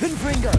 Confringo!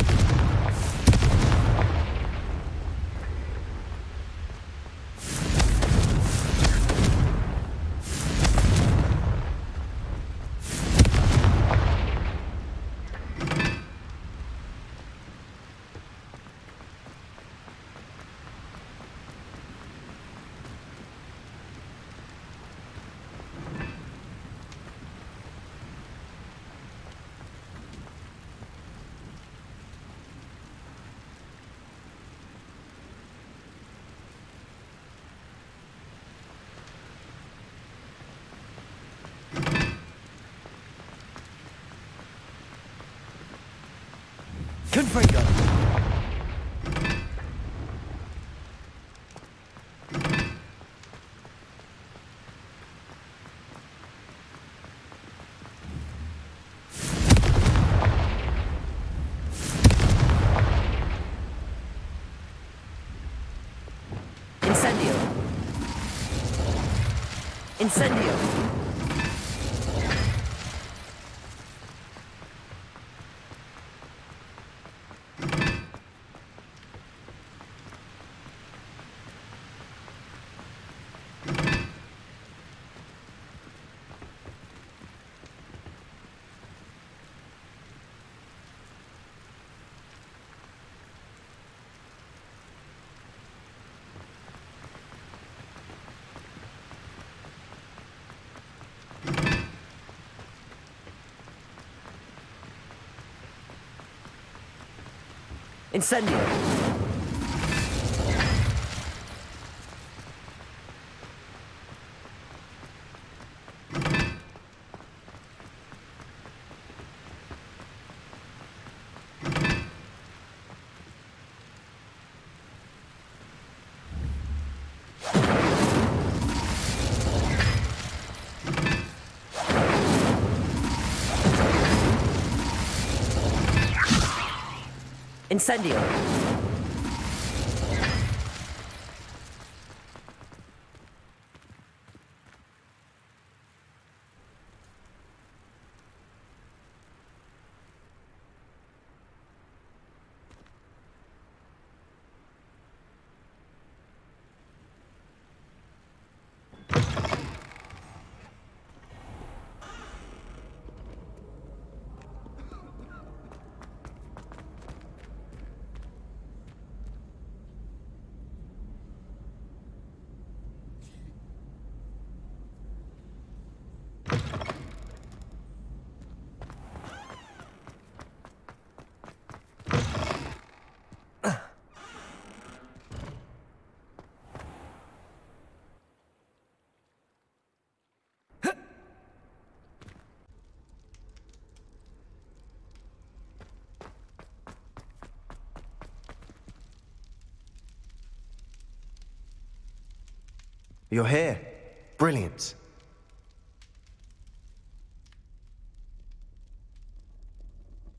Configure. Incendio. Incendio. Incendio! с а You're here. Brilliant.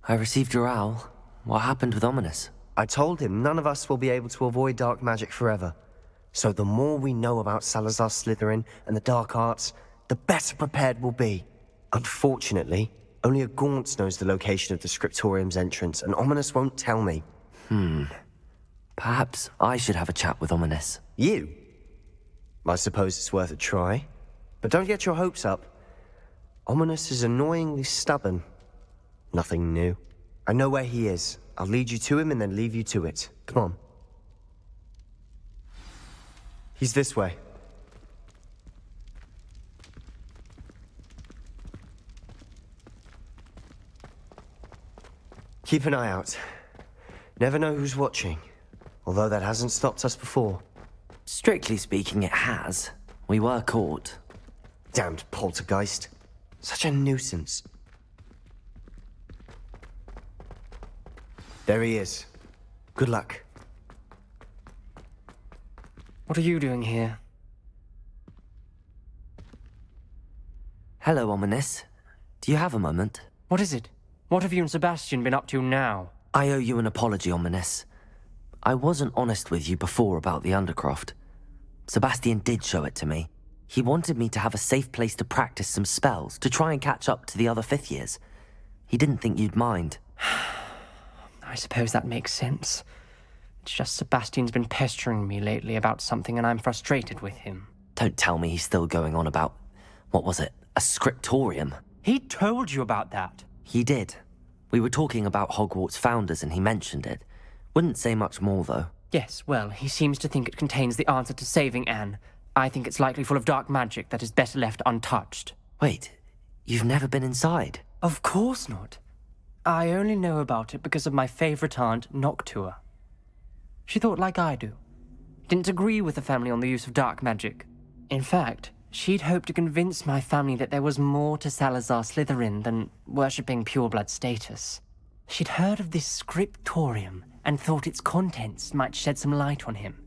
I received your owl. What happened with Ominis? I told him none of us will be able to avoid dark magic forever. So the more we know about Salazar Slytherin and the dark arts, the better prepared we'll be. Unfortunately, only a Gaunt knows the location of the Scriptorium's entrance, and Ominis won't tell me. Hmm. Perhaps I should have a chat with Ominis. You? I suppose it's worth a try. But don't get your hopes up. Ominis is annoyingly stubborn. Nothing new. I know where he is. I'll lead you to him and then leave you to it. Come on. He's this way. Keep an eye out. Never know who's watching, although that hasn't stopped us before. Strictly speaking, it has. We were caught. Damned poltergeist. Such a nuisance. There he is. Good luck. What are you doing here? Hello, Ominis. Do you have a moment? What is it? What have you and Sebastian been up to now? I owe you an apology, Ominis. I wasn't honest with you before about the Undercroft. Sebastian did show it to me. He wanted me to have a safe place to practice some spells, to try and catch up to the other fifth years. He didn't think you'd mind. I suppose that makes sense. It's just Sebastian's been pestering me lately about something and I'm frustrated with him. Don't tell me he's still going on about... What was it? A scriptorium? He told you about that. He did. We were talking about Hogwarts founders and he mentioned it. Wouldn't say much more, though. Yes, well, he seems to think it contains the answer to saving Anne. I think it's likely full of dark magic that is better left untouched. Wait, you've never been inside? Of course not. I only know about it because of my favorite aunt, Noctua. She thought like I do. Didn't agree with the family on the use of dark magic. In fact, she'd hoped to convince my family that there was more to Salazar Slytherin than worshipping pureblood status. She'd heard of this scriptorium, and thought its contents might shed some light on him.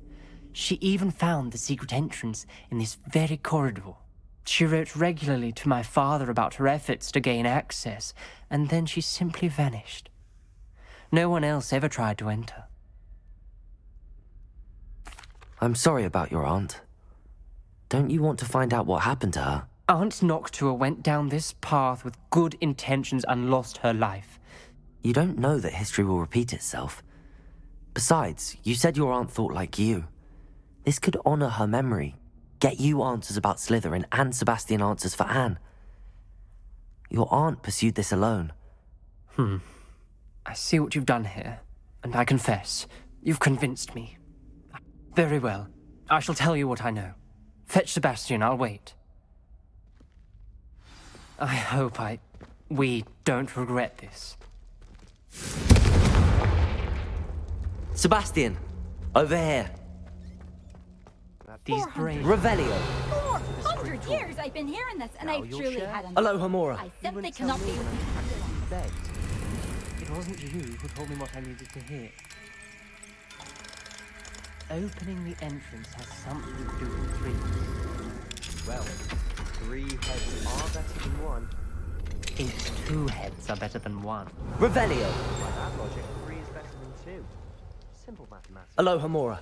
She even found the secret entrance in this very corridor. She wrote regularly to my father about her efforts to gain access, and then she simply vanished. No one else ever tried to enter. I'm sorry about your aunt. Don't you want to find out what happened to her? Aunt Noctua went down this path with good intentions and lost her life. You don't know that history will repeat itself. Besides, you said your aunt thought like you. This could honor her memory. Get you answers about Slytherin and Sebastian answers for Anne. Your aunt pursued this alone. Hmm. I see what you've done here, and I confess, you've convinced me. Very well. I shall tell you what I know. Fetch Sebastian, I'll wait. I hope I... we don't regret this. Sebastian, over here. These brains. Revelio. 400 years I've been hearing this, and now I've truly share? had enough. Aloha I simply cannot be It wasn't you who told me what I needed to hear. Opening the entrance has something to do with three. Well, three heads are better than one. Eight two heads are better than one. Revelio. By that logic, three is better than two. Simple mathematics. Alohomora.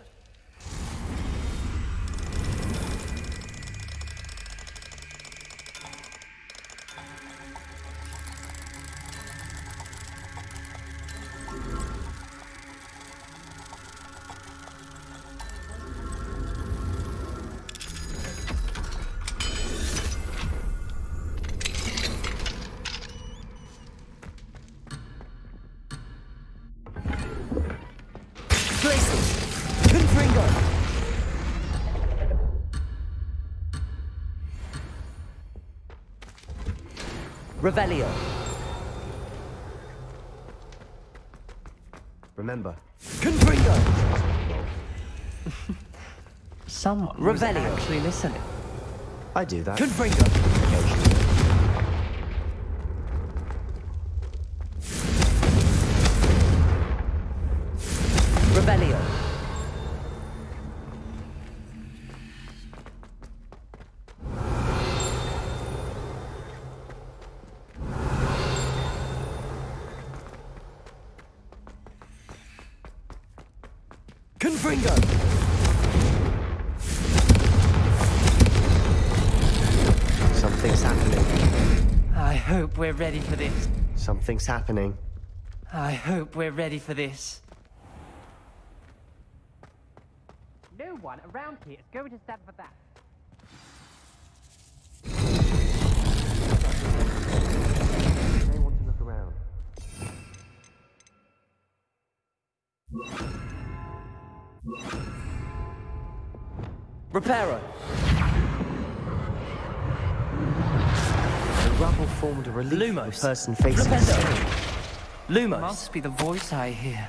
Revelio. Remember. Confringo! Someone Revelio. actually listening. I do that. Confringo! Something's happening. I hope we're ready for this. No one around here is going to stand for that. They want to look around. Repairer! rubble formed a relief Lumos. person facing Lumos. Must be the voice I hear.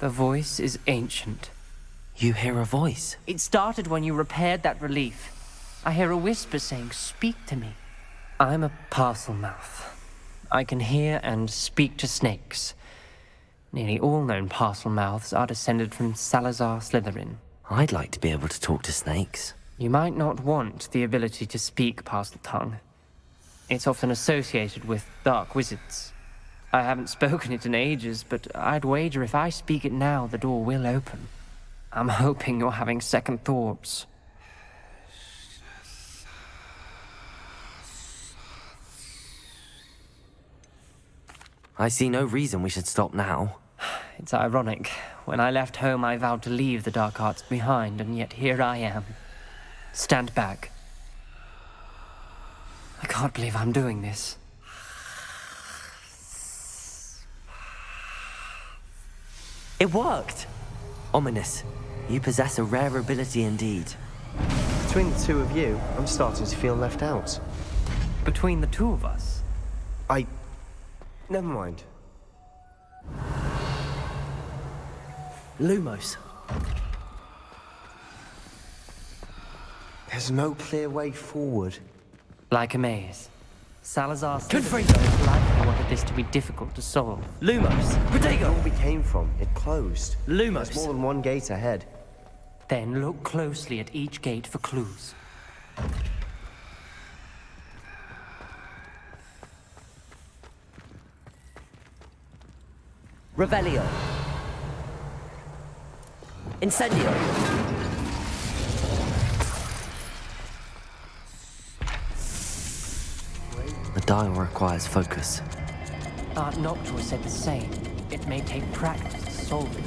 The voice is ancient. You hear a voice? It started when you repaired that relief. I hear a whisper saying, speak to me. I'm a Parselmouth. I can hear and speak to snakes. Nearly all known Parselmouths are descended from Salazar Slytherin. I'd like to be able to talk to snakes. You might not want the ability to speak Parseltongue. It's often associated with dark wizards. I haven't spoken it in ages, but I'd wager if I speak it now, the door will open. I'm hoping you're having second thoughts. I see no reason we should stop now. It's ironic. When I left home, I vowed to leave the Dark Arts behind, and yet here I am. Stand back. I can't believe I'm doing this. It worked! Ominis, you possess a rare ability indeed. Between the two of you, I'm starting to feel left out. Between the two of us? I Never mind. Lumos. There's no clear way forward. Like a maze. Salazar said likely wanted this to be difficult to solve. Lumos! Protego! Where we came from, it closed. Lumos! There's more than one gate ahead. Then look closely at each gate for clues. Revelio. Incendio. The dial requires focus. Art Noctua said the same. It may take practice to solve it.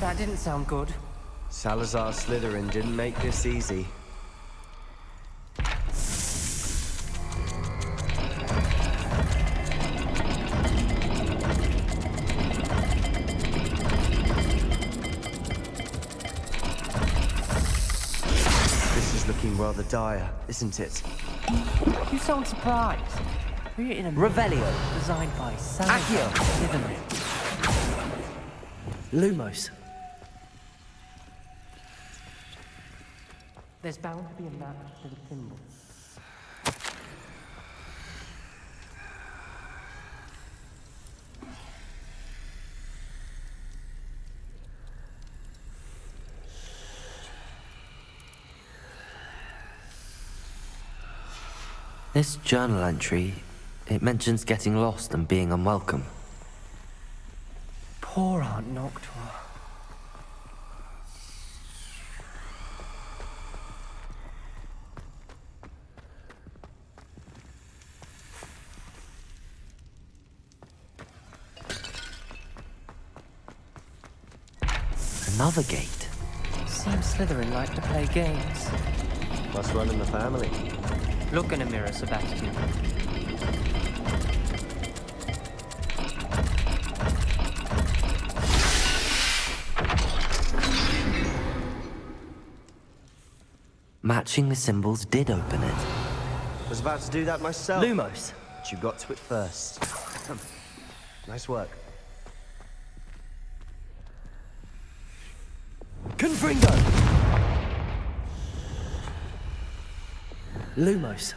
That didn't sound good. Salazar Slytherin didn't make this easy. rather dire, isn't it? You sound surprised. We're in a Revelio, designed by Sam Accio. Lumos. There's bound to be a map to the thimble. This journal entry, it mentions getting lost and being unwelcome. Poor Aunt Noctua. Another gate. Seems Slytherin like to play games. Must run in the family. Look in a mirror, Sebastian. Matching the symbols did open it. I was about to do that myself. Lumos. But you got to it first. nice work. Confringo! Lumos.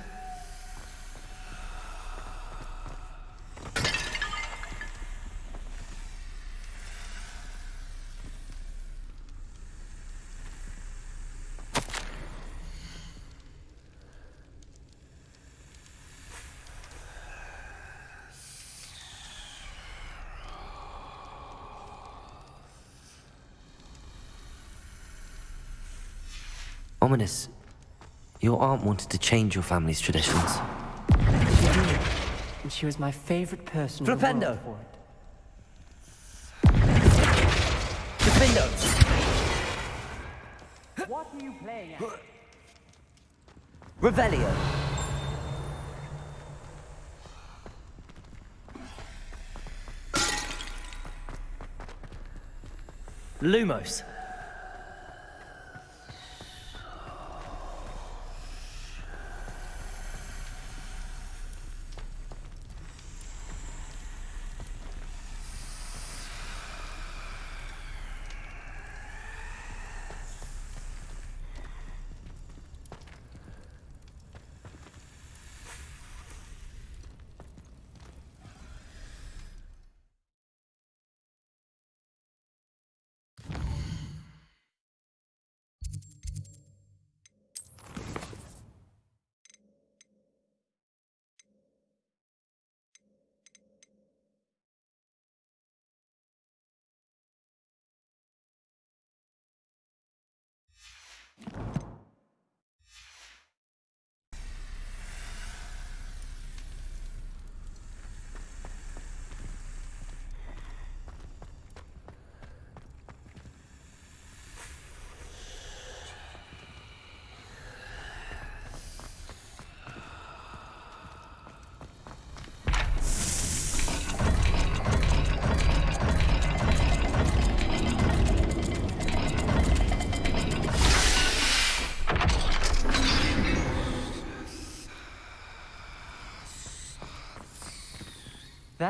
Ominis your aunt wanted to change your family's traditions. And she was my favorite person Propendo. in What are you playing at? Revelio! Lumos.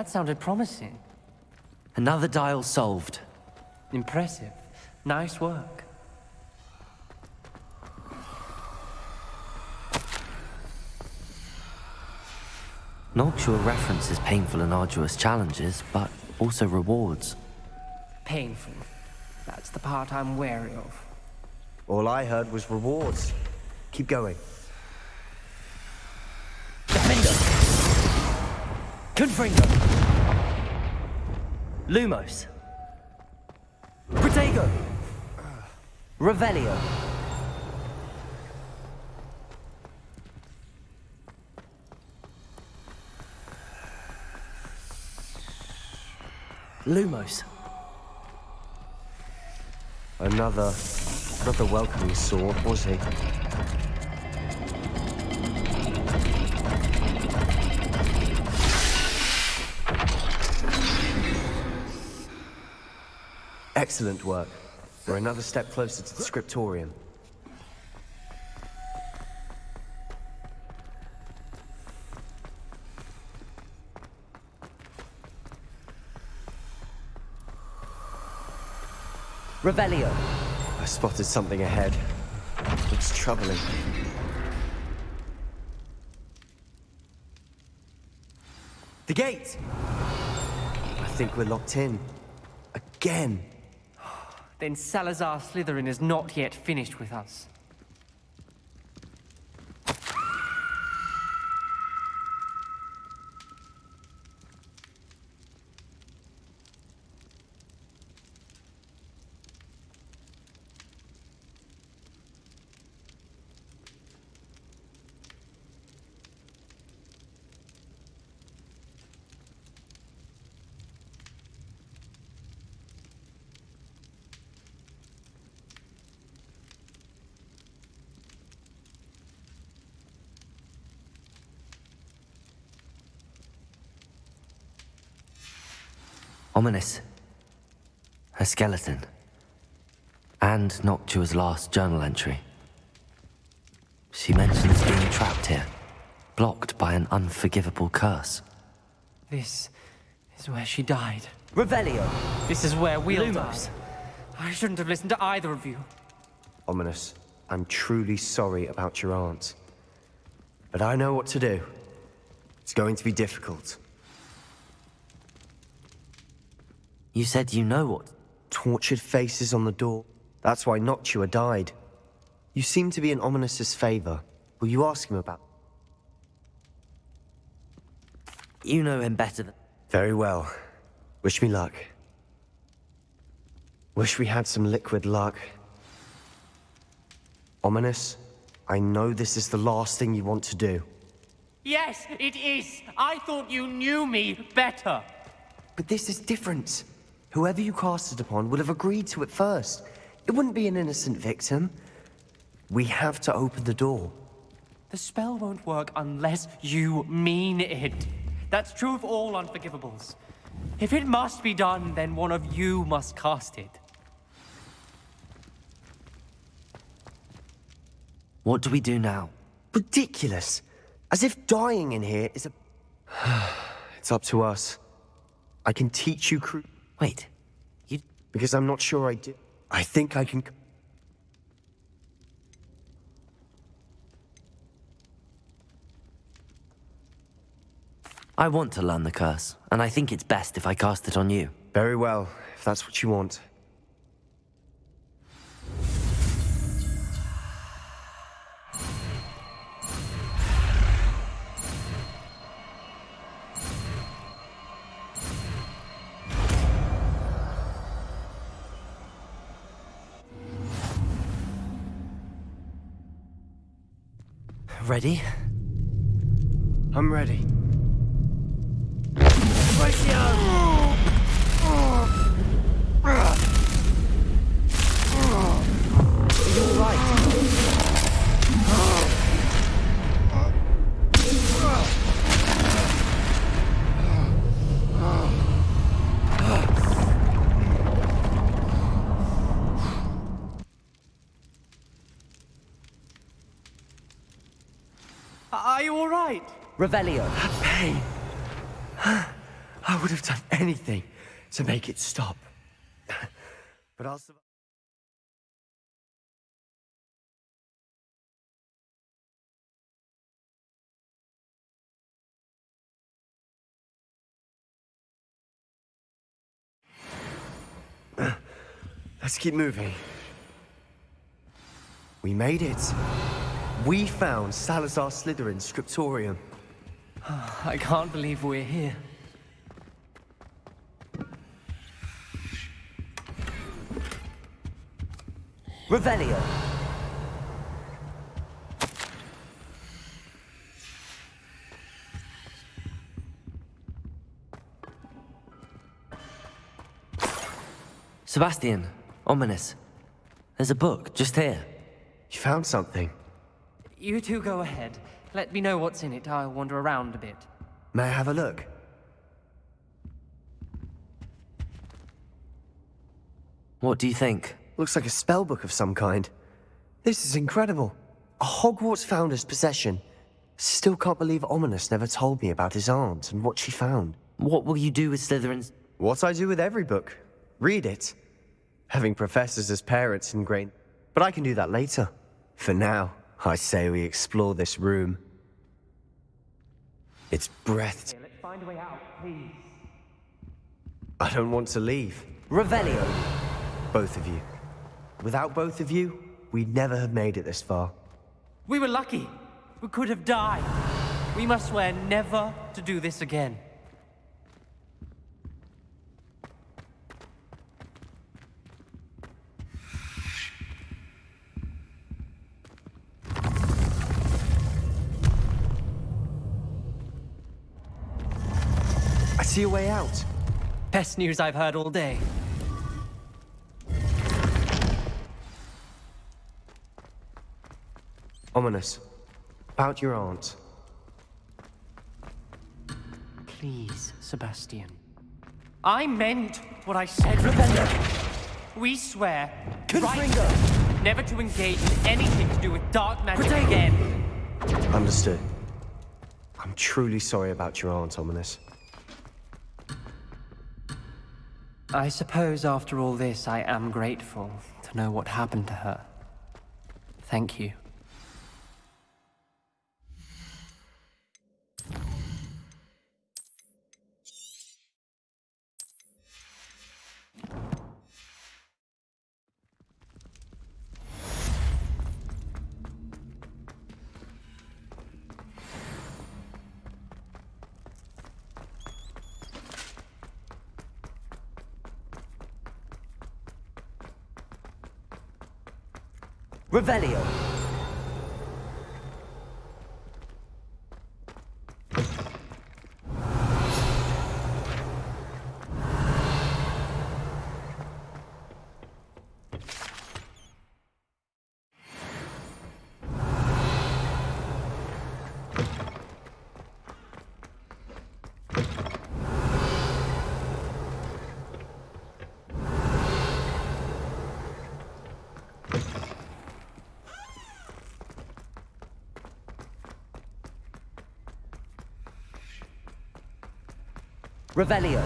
that sounded promising. Another dial solved. Impressive. Nice work. sure references painful and arduous challenges, but also rewards. Painful. That's the part I'm wary of. All I heard was rewards. Keep going. Confringo. Lumos. Protego. Revelio. Lumos. Another, not the welcoming sword, was he? Excellent work. We're another step closer to the scriptorium. Revelio. I spotted something ahead. It's troubling. The gate! I think we're locked in. Again. Then Salazar Slytherin is not yet finished with us. Ominis. Her skeleton. And Noctua's last journal entry. She mentions being trapped here, blocked by an unforgivable curse. This is where she died. Revelio! This is where we'll Lumos. die. I shouldn't have listened to either of you. Ominis, I'm truly sorry about your aunt. But I know what to do. It's going to be difficult. You said you know what... Tortured faces on the door. That's why Noctua died. You seem to be in Ominis's favor. Will you ask him about... You know him better than... Very well. Wish me luck. Wish we had some liquid luck. Ominis, I know this is the last thing you want to do. Yes, it is. I thought you knew me better. But this is different. Whoever you cast it upon would have agreed to it first. It wouldn't be an innocent victim. We have to open the door. The spell won't work unless you mean it. That's true of all Unforgivables. If it must be done, then one of you must cast it. What do we do now? Ridiculous! As if dying in here is a... it's up to us. I can teach you... Wait, you... Because I'm not sure I did... I think I can... I want to learn the curse, and I think it's best if I cast it on you. Very well, if that's what you want. Ready? I'm ready. Ratio! right. Revelio. That pain. I would have done anything to make it stop. but I'll survive. Let's keep moving. We made it. We found Salazar Slytherin's scriptorium. I can't believe we're here. Revelio. Sebastian, Ominis. There's a book just here. You found something. You two go ahead. Let me know what's in it. I'll wander around a bit. May I have a look? What do you think? Looks like a spell book of some kind. This is incredible. A Hogwarts founder's possession. Still can't believe Ominis never told me about his aunt and what she found. What will you do with Slytherin's... What I do with every book. Read it. Having professors as parents ingrained. But I can do that later. For now. I say we explore this room. It's breath. Let's find a way out, please. I don't want to leave. Revelio! Both of you. Without both of you, we'd never have made it this far. We were lucky. We could have died. We must swear never to do this again. See a way out. Best news I've heard all day. Ominis. About your aunt. Please, Sebastian. I meant what I said, Ravenna! We swear, Confringo. right, never to engage in anything to do with dark magic Protect. again. Understood. I'm truly sorry about your aunt, Ominis. I suppose after all this, I am grateful to know what happened to her. Thank you. Revelio. Revelio.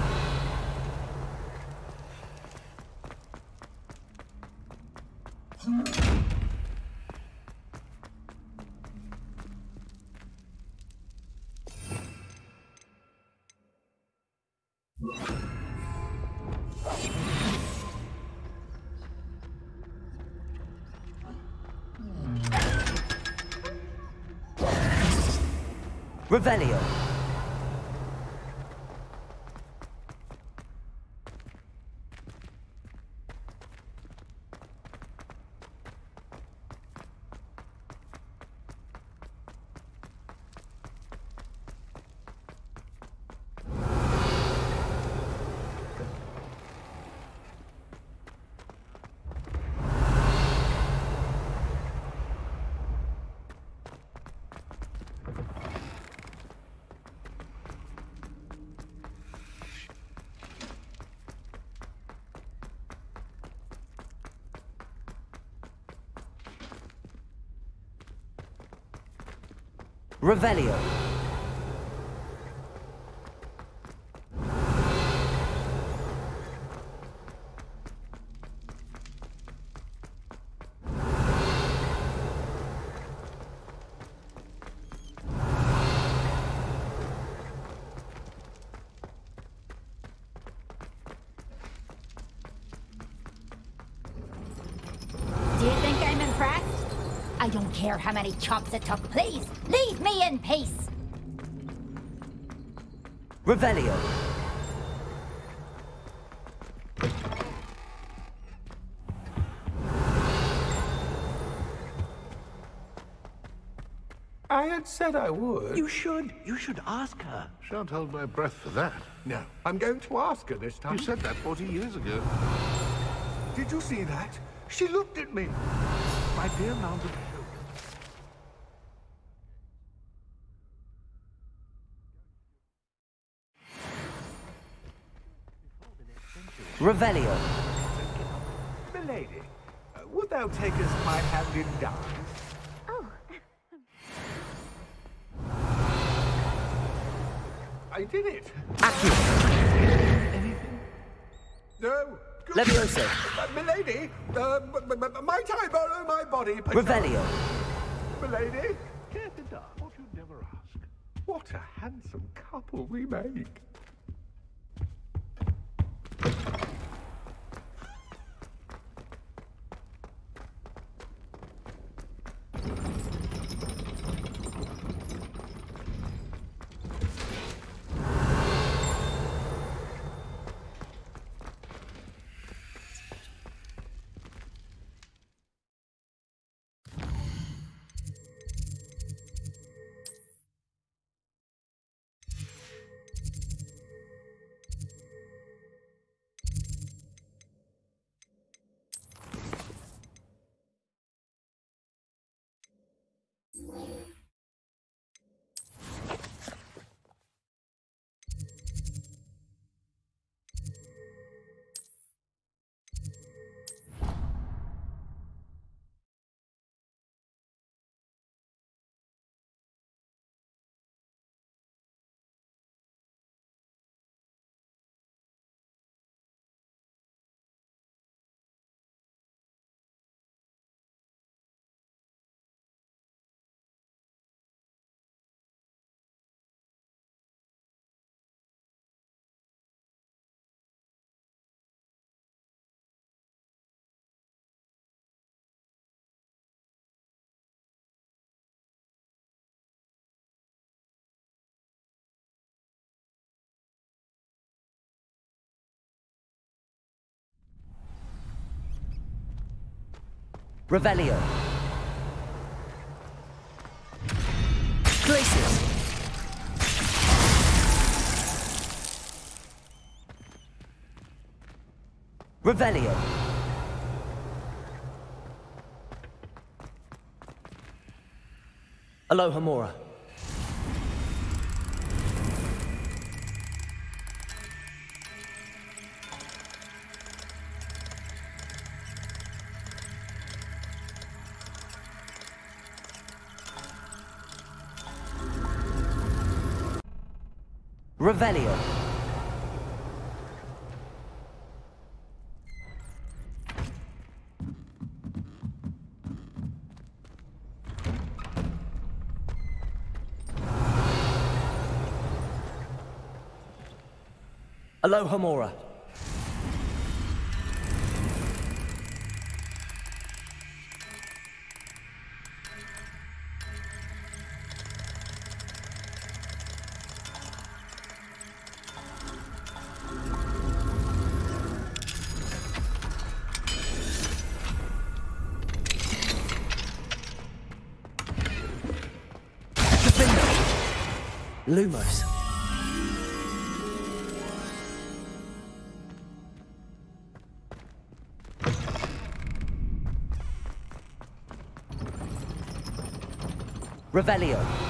Revelio. Revelio. care how many chops it took. Please, leave me in peace. Revelio. I had said I would. You should. You should ask her. Shan't hold my breath for that. No. I'm going to ask her this time. You said that 40 years ago. Did you see that? She looked at me. My dear mounted Revelio. Milady, would thou take us my hand in dance? Oh. I did it. Accurate. Anything? No. Good. Levioso. Uh, milady, uh, my time, oh, my body. Revelio. Milady, care to dance what you never ask. What a handsome couple we make. Revelio. Glacius. Revelio. Alohomora. Revelio. Alohomora. Lumos. Revelio.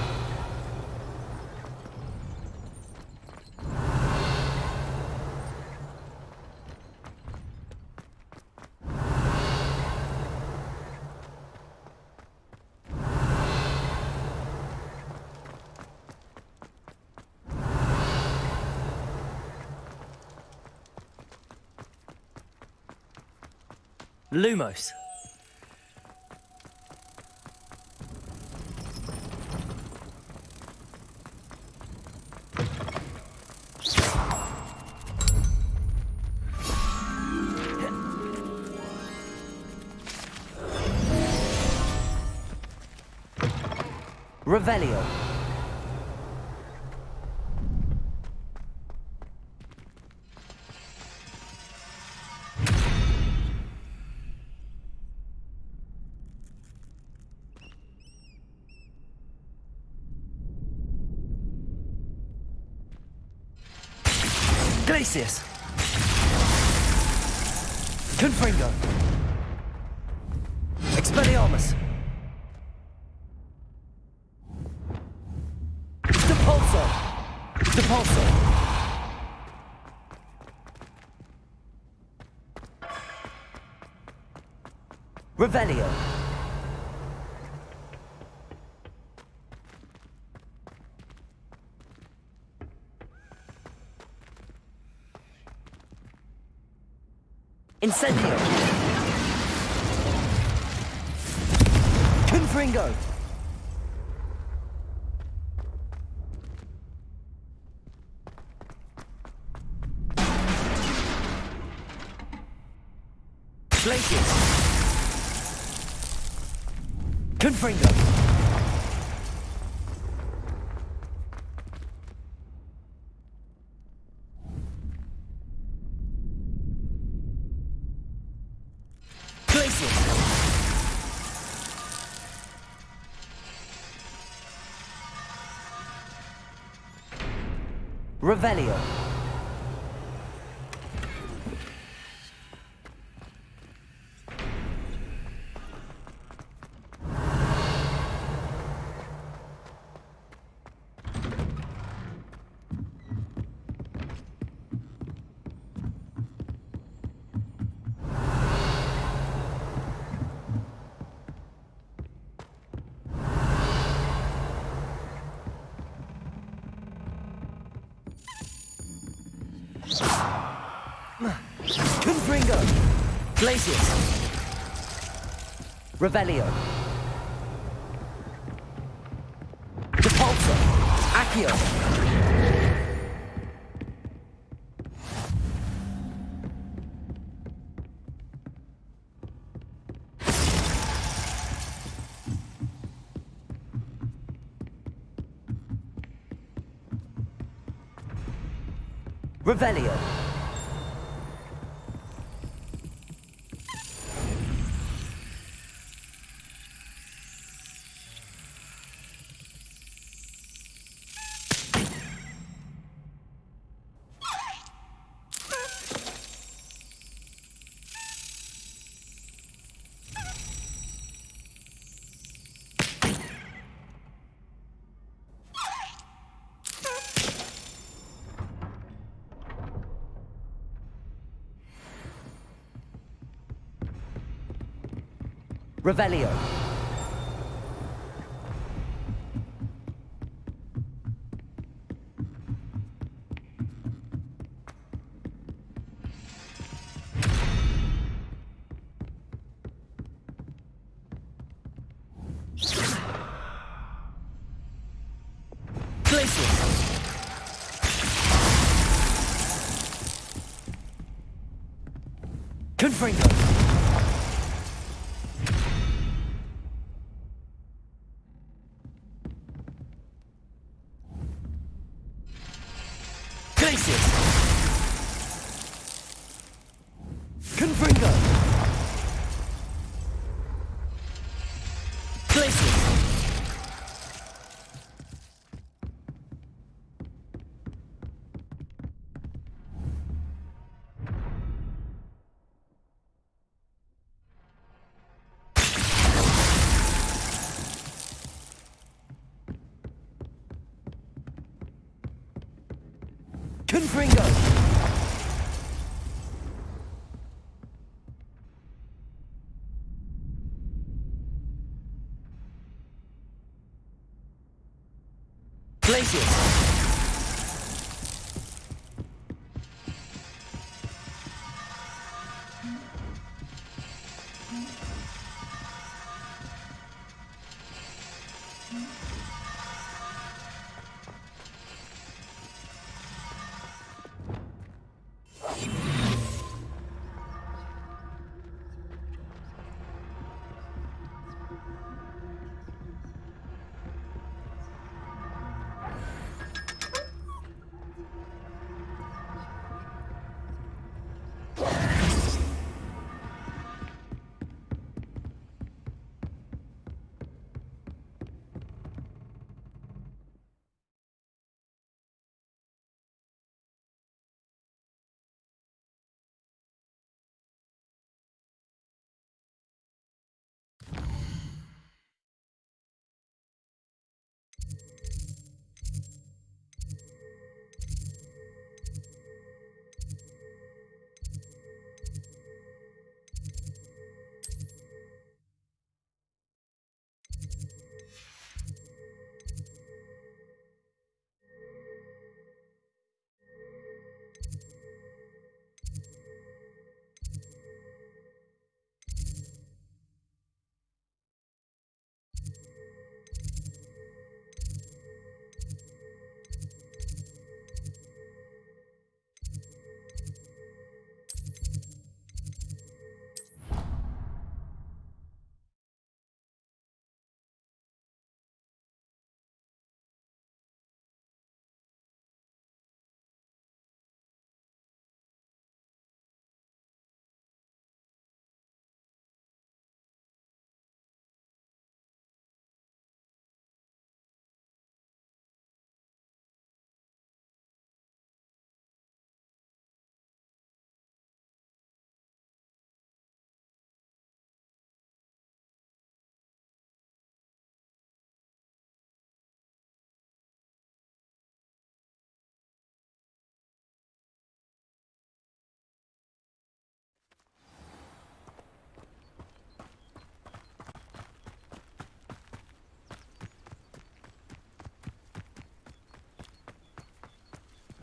Lumos. Revelio. Celsius. Confringo. Expelliarmus. Depulso. Depulso. Revelio. Incendio! Confringo! Revelio. Revelio. Depulsor. Accio. Revelio. Revelio. Confringo. 谢谢。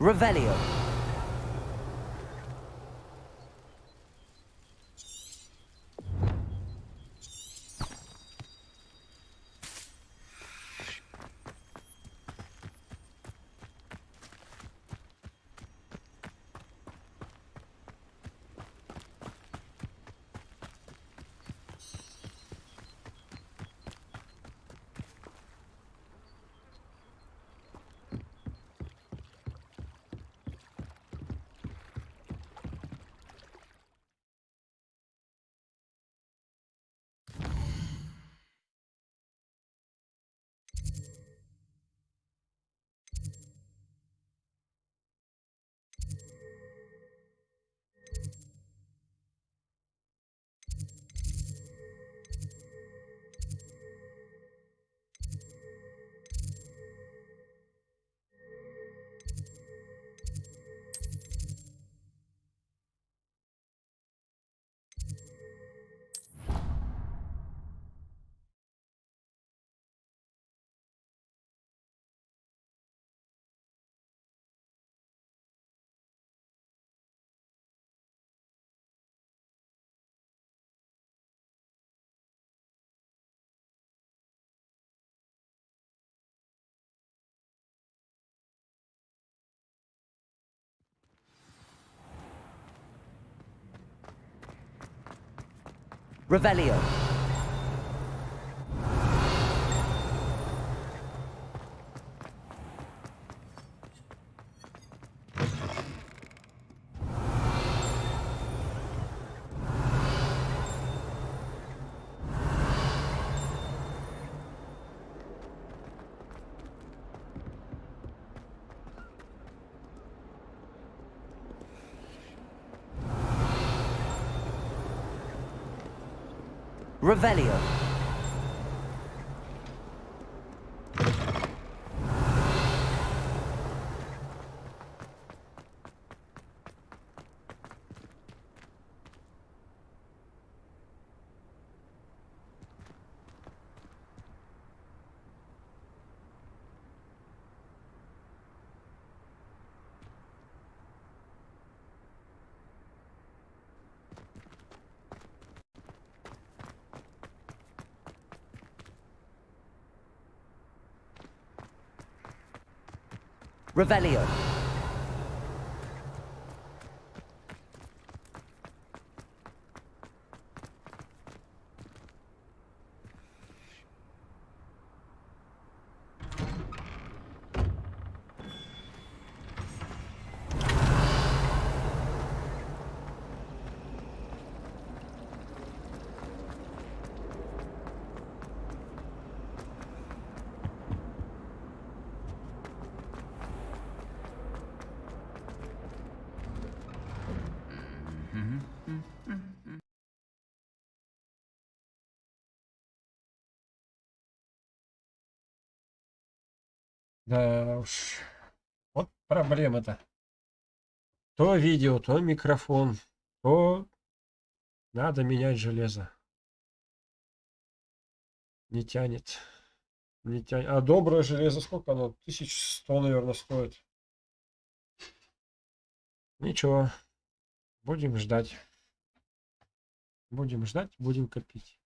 Revelio. Revelio. Revelio. Revelio. проблема-то? То видео, то микрофон, то надо менять железо. Не тянет. Не тянет. А доброе железо сколько оно? 1100, наверное, стоит. Ничего. Будем ждать. Будем ждать, будем копить.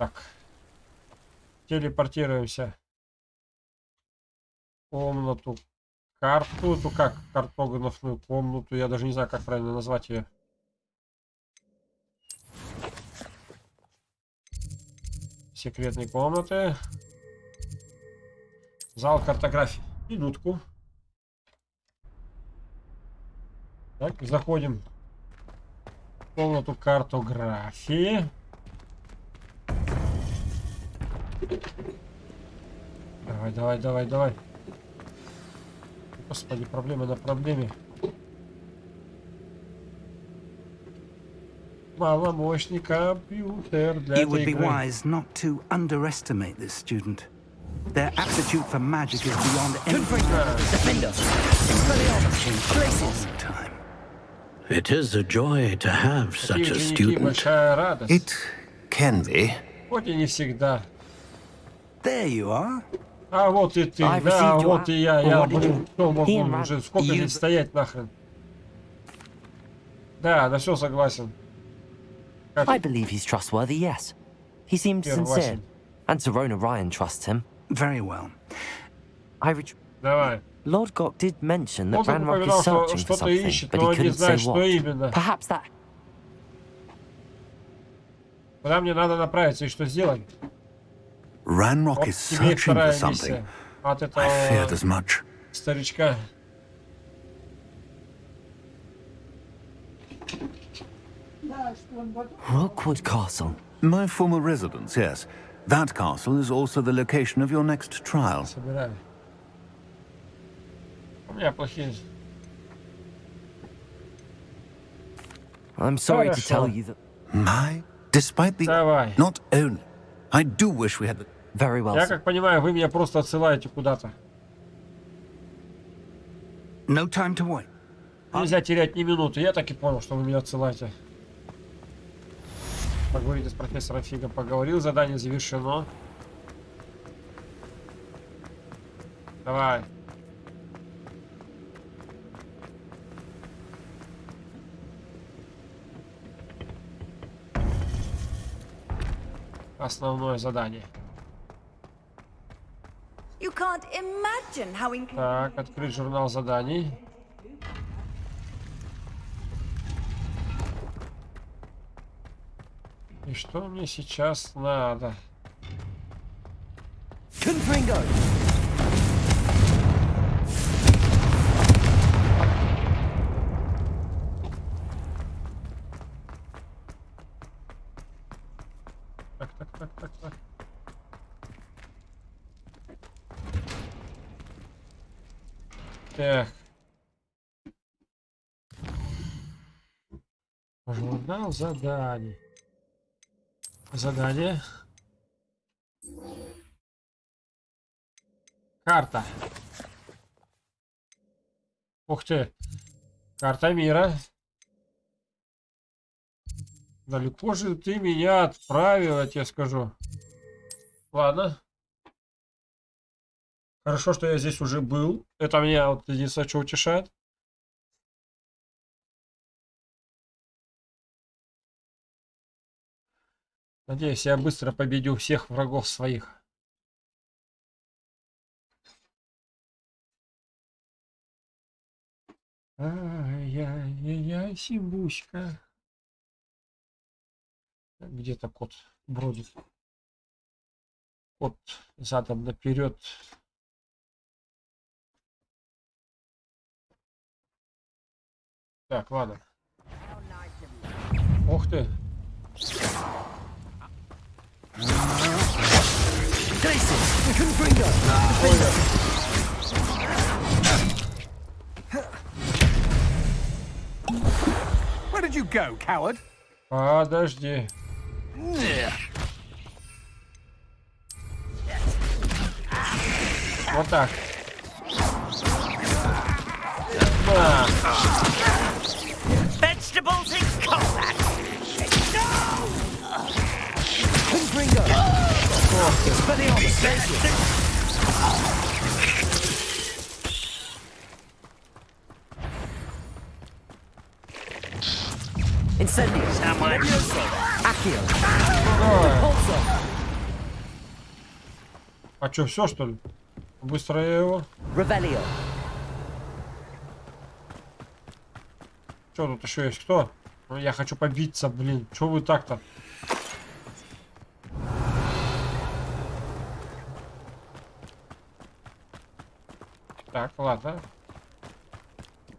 Так. Телепортируемся. Комнату. Карту. Эту как? Картографную комнату. Я даже не знаю, как правильно назвать ее. Секретные комнаты. Зал картографии. Минутку. Так, заходим в комнату картографии. Давай, давай, давай, давай. Господи, на проблеме. маломощный компьютер для It would be wise not to underestimate this student. Their aptitude for magic is beyond anything. Defender! Places! It is a joy to have such a student. It can be. Хоть и не всегда. There you are. А вот и ты, I да, вот и я, я, блин, что могу уже, сколько you... здесь стоять нахрен. Да, на все согласен. Как? I believe he's trustworthy, yes. He seemed sincere, and Serona Ryan trusts him. Very well. I Давай. Lord Gok did mention that Ranrock is searching for something, but he couldn't say what. Perhaps that... Куда мне надо направиться и что сделать? Ranrock is searching for something. I feared as much. Старичка. Rookwood Castle. My former residence, yes. That castle is also the location of your next trial. I'm sorry to tell you that... My, despite the... Not only. I do wish we had... The Very well, Я как понимаю, вы меня просто отсылаете куда-то. No time to wait. Нельзя терять ни минуты. Я так и понял, что вы меня отсылаете. Поговорите с профессором Фигом. Поговорил, задание завершено. Давай. Основное задание. Так, открыть журнал заданий. И что мне сейчас надо? Confringo. Так. Журнал заданий. Задание. Карта. Ух ты. Карта мира. Далеко же ты меня отправил, я тебе скажу. Ладно. Хорошо, что я здесь уже был. Это меня вот единственное, что утешает. Надеюсь, я быстро победил всех врагов своих. Ай-яй-яй, сибуська. Где-то кот бродит. Кот задом наперед. Так, ладно. Ух ты. Where did you go, coward? Подожди. Вот так. Да. vegetables in combat. No! Couldn't bring up. Oh, it's very obvious. Incendio. Furioso. Accio. Repulso. А что, все что ли? Быстро я его. Revelio. Что тут еще есть? Кто? Ну, я хочу побиться, блин. Че вы так-то? Так, ладно.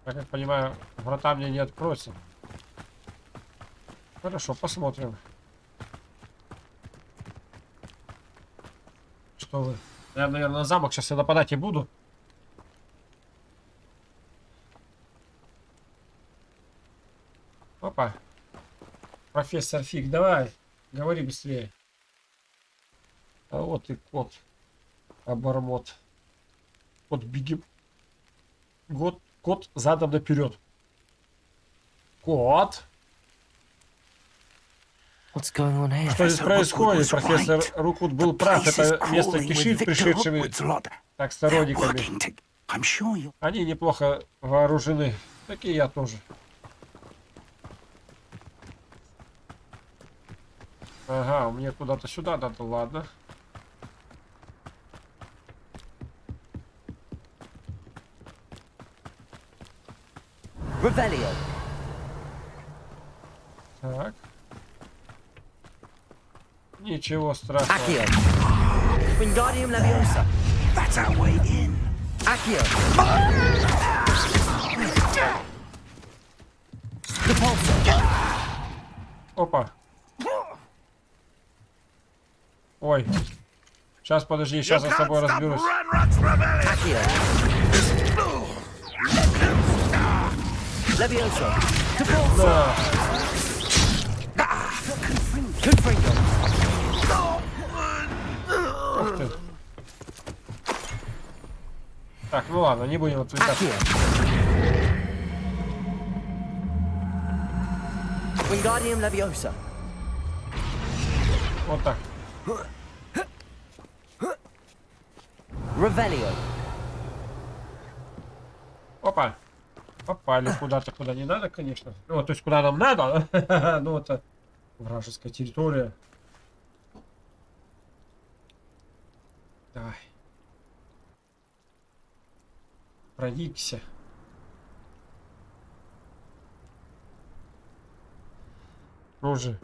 Как я понимаю, врата мне не откроются. Хорошо, посмотрим. Что вы? Я, наверное, на замок сейчас я нападать и буду. Опа. Профессор Фиг, давай. Говори быстрее. А вот и кот. Обормот. Кот беги. Кот, кот задом наперед. Кот. Что здесь происходит? Профессор Рукут был прав. Это место кишит пришедшими так сторонниками. Они неплохо вооружены. Такие я тоже. Ага, мне куда-то сюда надо, ладно. Ревелио. Так. Ничего страшного. Акио. Вингардиум Лавиоса. That's our way in. Акио. Repulsor. Опа. Ой. Сейчас, подожди, сейчас я с тобой разберусь. Да. Ух ты. Так, ну ладно, не будем отвлекаться. Вот так. Ревелио. Опа. Попали куда-то, куда не надо, конечно. Ну, то есть, куда нам надо. ну, это вражеская территория. Давай. Проникся. Рожи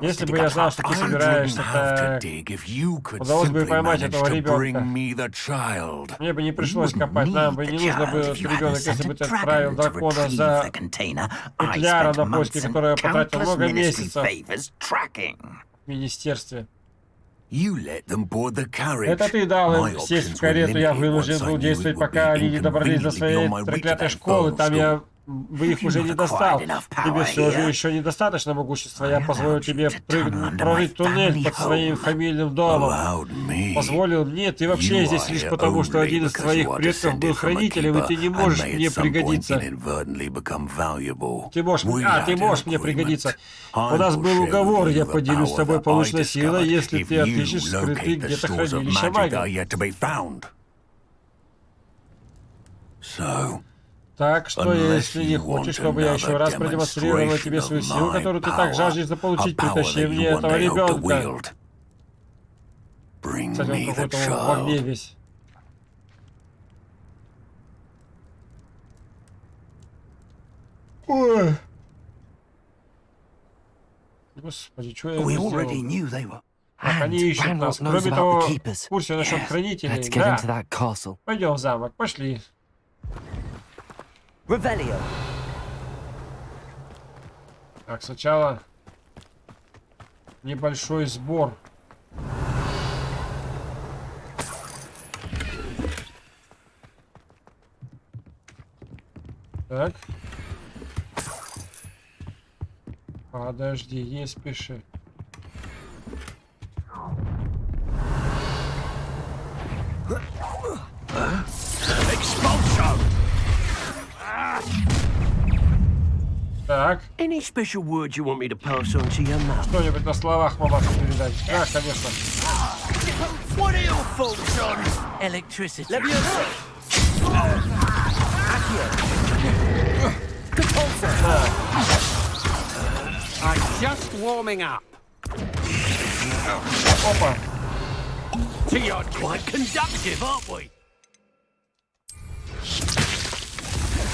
если бы я знал, что ты собираешься удалось бы поймать этого ребенка. Мне бы не пришлось копать, нам бы не нужно было ребенок, если бы ты отправил дракона за петляра на поиски, которая потратил много месяцев в министерстве. Это ты дал им сесть в карету, я вынужден был действовать, пока они не добрались до своей проклятой школы, там я бы их уже не достал. Тебе все же еще недостаточно могущества. Я позволю тебе прорыть туннель под своим фамильным домом. Позволил мне, ты вообще здесь лишь потому, что один из твоих предков был хранителем, и ты не можешь мне пригодиться. Ты можешь... А, ты можешь мне а, пригодиться. У нас был уговор, я поделюсь с тобой полученной силой, если ты отыщешь скрытый где-то хранилища магии. So... Так что, если не хочешь, чтобы я еще раз продемонстрировал тебе свою силу, которую ты так жаждешь заполучить, притащи мне этого ребенка. Кстати, он какой-то во мне весь. Ой. Господи, что я сделал? Они ищут нас. Кроме того, в курсе насчет хранителей. Да. Пойдем в замок, пошли. Ревелио. Так, сначала небольшой сбор. Так. Подожди, есть пиши. Expose! Так. Any special words you want me to pass on to your mum? Что-нибудь на словах мамашу передать. Да, конечно. What are you thoughts on electricity? Leviosa. Accio. Catulsa. I'm just warming up. Опа. See, you're quite conductive, aren't we?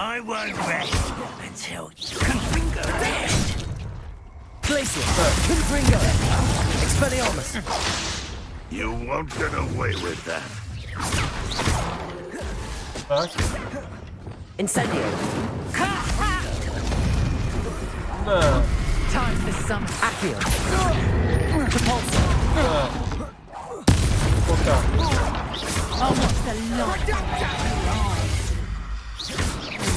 I won't rest until you can bring Confringo rest. Glacial Bird, the Expelliarmus! You won't get away with that. Huh? Incendio. No. Time for some Accio. Repulsor. Fuck the lot?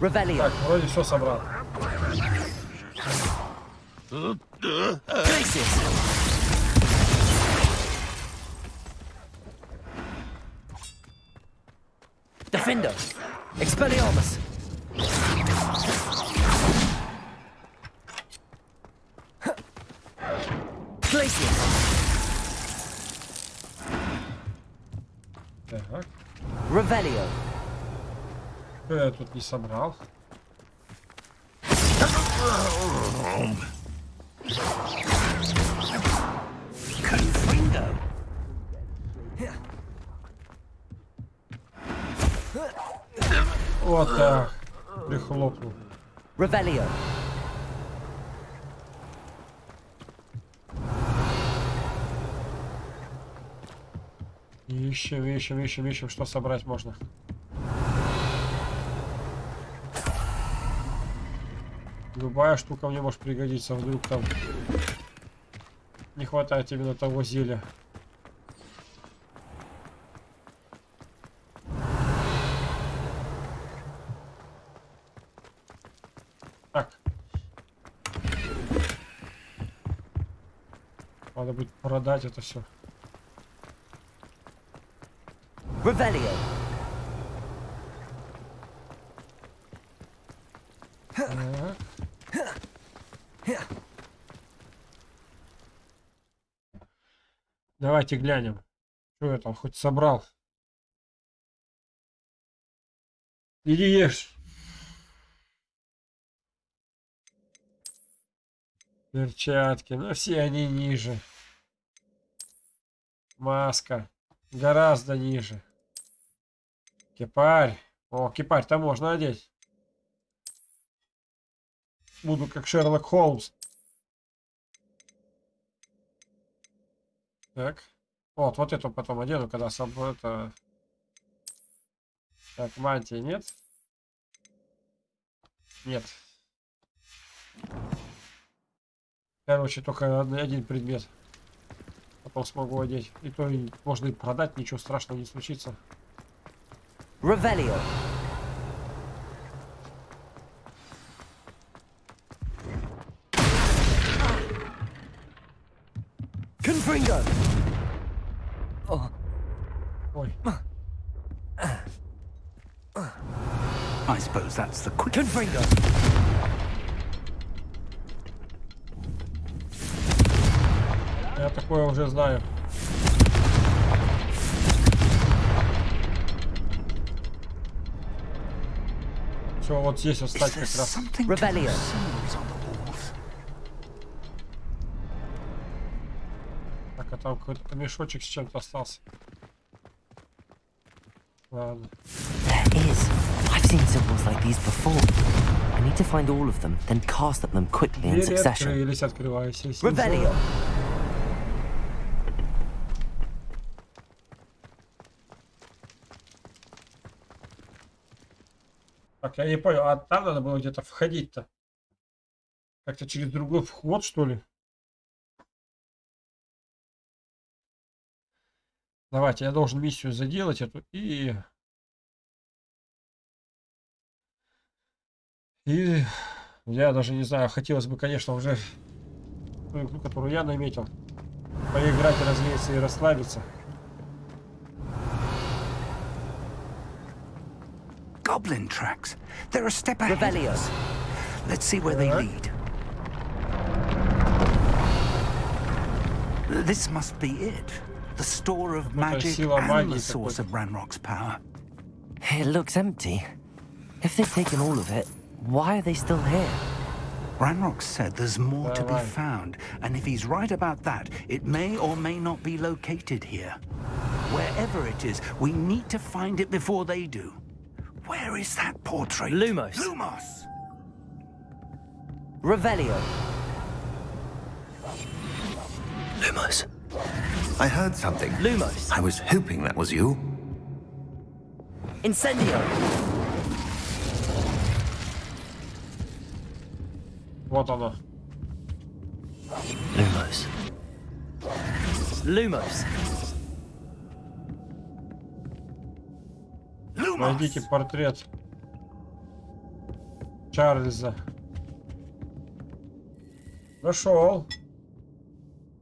Ревелия. Так, вроде все собрал. Defender. Expelliarmus. Glacius. Tak. Revelio. would э, тут не собрал. Confringo. Вот так. Прихлопнул. Revelio. Ищем, ищем, ищем, ищем, что собрать можно. Любая штука мне может пригодиться, вдруг там не хватает именно того зелья. Так. Надо будет продать это все. Revelio. Давайте глянем, что я там хоть собрал. Иди ешь. Перчатки, но ну все они ниже. Маска гораздо ниже. Кипарь. О, кипарь-то можно одеть. Буду как Шерлок Холмс. Так. Вот, вот эту потом одену, когда сам это... Так, мантии нет? Нет. Короче, только один предмет. Потом смогу одеть. И то можно и продать, ничего страшного не случится. Revelio. Confringo! Oh. Boy. I suppose that's the quick... Confringo! Я такое уже знаю. Все, вот здесь вот стать как раз. Так, а там какой-то мешочек с чем-то остался. Ладно. There is. I've seen symbols like these before. I need to find all of them, then cast at them quickly in succession. Revelio. Как? Я не понял, а там надо было где-то входить-то? Как-то через другой вход, что ли? Давайте, я должен миссию заделать эту и... И я даже не знаю, хотелось бы, конечно, уже ту игру, которую я наметил, поиграть, развеяться и расслабиться. goblin tracks. They're a step ahead. Revelio. Let's see where they lead. This must be it. The store of magic and the source of Ranrock's power. It looks empty. If they've taken all of it, why are they still here? Ranrock said there's more to be found, and if he's right about that, it may or may not be located here. Wherever it is, we need to find it before they do. Where is that portrait? Lumos. Lumos! Revelio. Lumos. I heard something. Lumos. I was hoping that was you. Incendio. What other? Lumos. Lumos. Найдите портрет Чарльза. Нашел.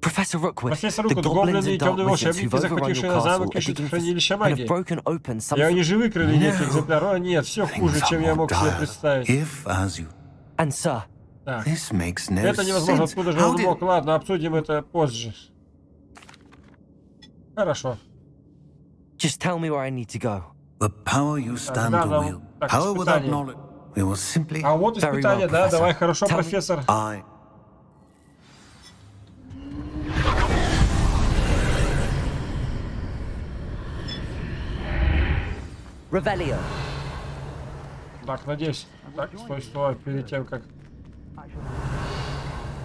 Профессор Руквуд, гоблины и темные волшебники, захватившие замок, ищут хранилище магии. Я не живы, крыли нет экземпляров, нет, все хуже, чем я мог себе представить. If Так. Это невозможно, откуда же он мог? Ладно, обсудим это позже. Хорошо. Just tell me where I need to go. The power you stand to will. Power without knowledge. We will simply... А вот испытание, да, давай, хорошо, профессор. I... Так, надеюсь. Так, стой, стой, перед тем, как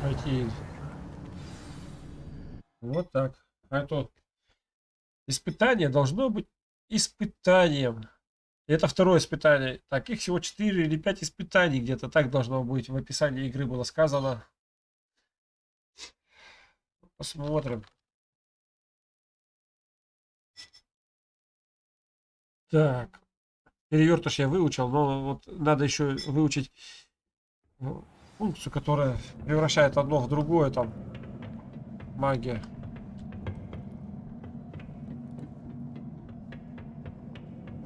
пойти. Вот так. А это испытание должно быть испытанием. это второе испытание. Так, их всего 4 или 5 испытаний где-то. Так должно быть. В описании игры было сказано. Посмотрим. Так. Перевертыш я выучил, но вот надо еще выучить функцию, которая превращает одно в другое там магия.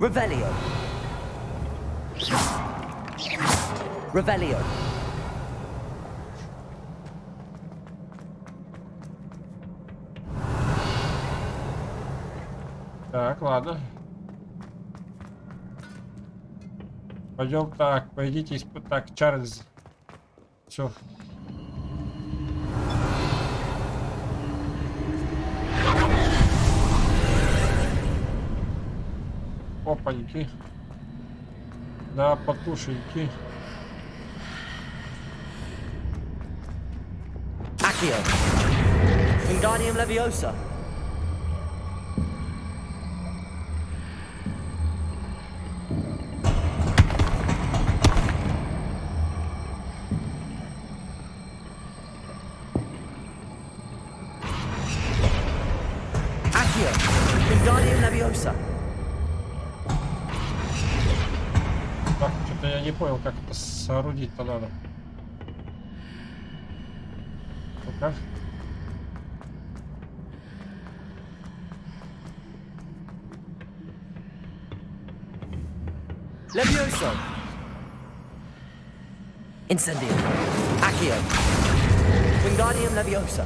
Revelio. Revelio. Так, ладно. Пойдем так, пойдите испытать. Так, Чарльз. Все, опаньки. Да, потушеньки. Accio. Wingardium Leviosa. Подходить-то надо. Покажет. Levioso. Incendio. Accio. Wingardium Leviosa.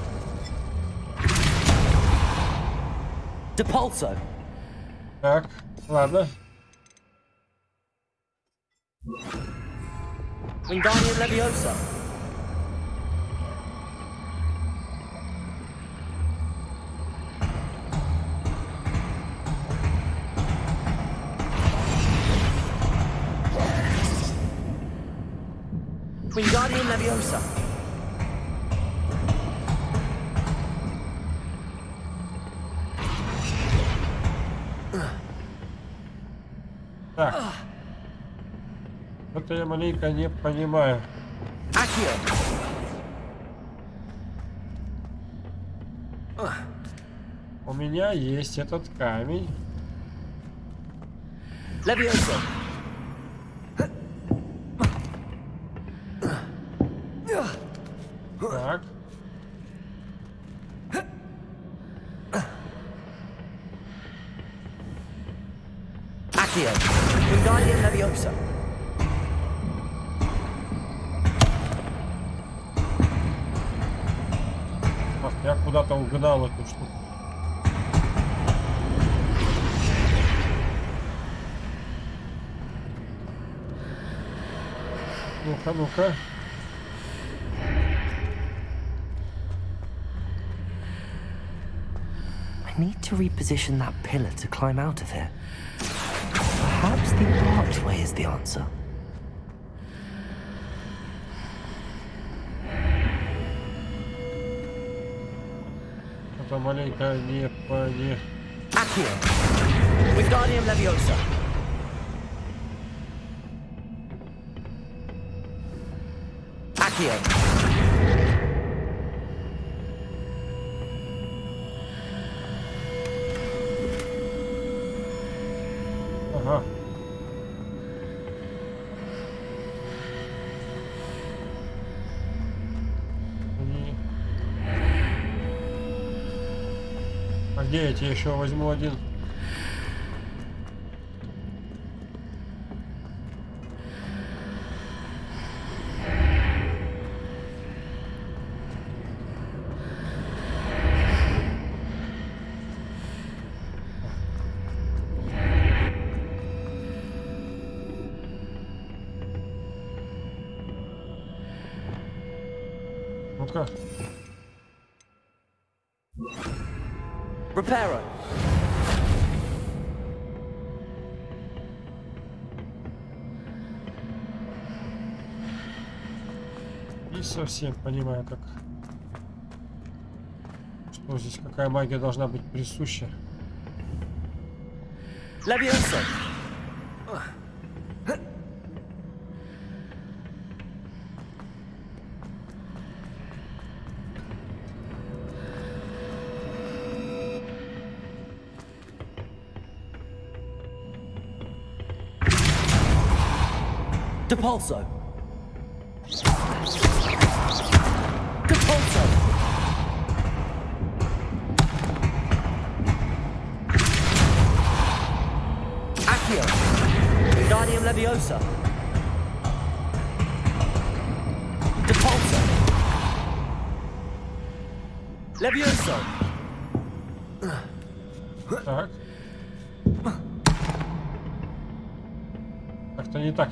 Depulso. Так, ладно. Wingardium Leviosa. Wingardium Leviosa. я маленько не понимаю. У меня есть этот камень. I'm okay. I need to reposition that pillar to climb out of here. Perhaps the archway is the answer. Это маленькая не, не. Accio. Wingardium Leviosa. Кем? А где я тебе еще возьму один? совсем понимаю, как... Что здесь, какая магия должна быть присуща. Лабиринсон! Depulso.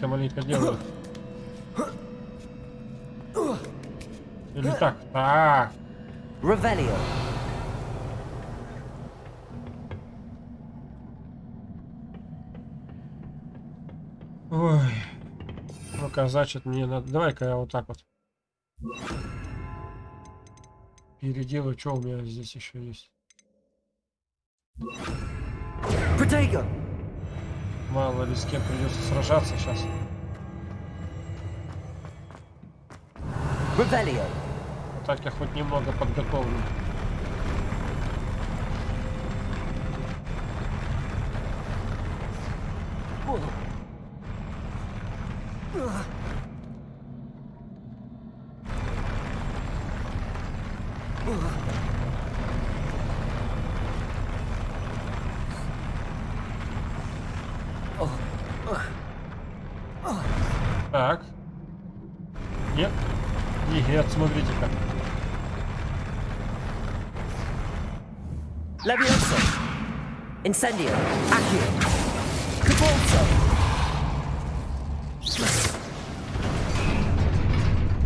маленько делают. Или так? А. Ревелио. Ой. Ну-ка, значит, мне надо... Давай-ка я вот так вот. Переделаю, что у меня здесь еще есть. Потейка. Мало ли с кем придется сражаться сейчас. Вот так я хоть немного подготовлен. Salir, aqui. Que bolsa!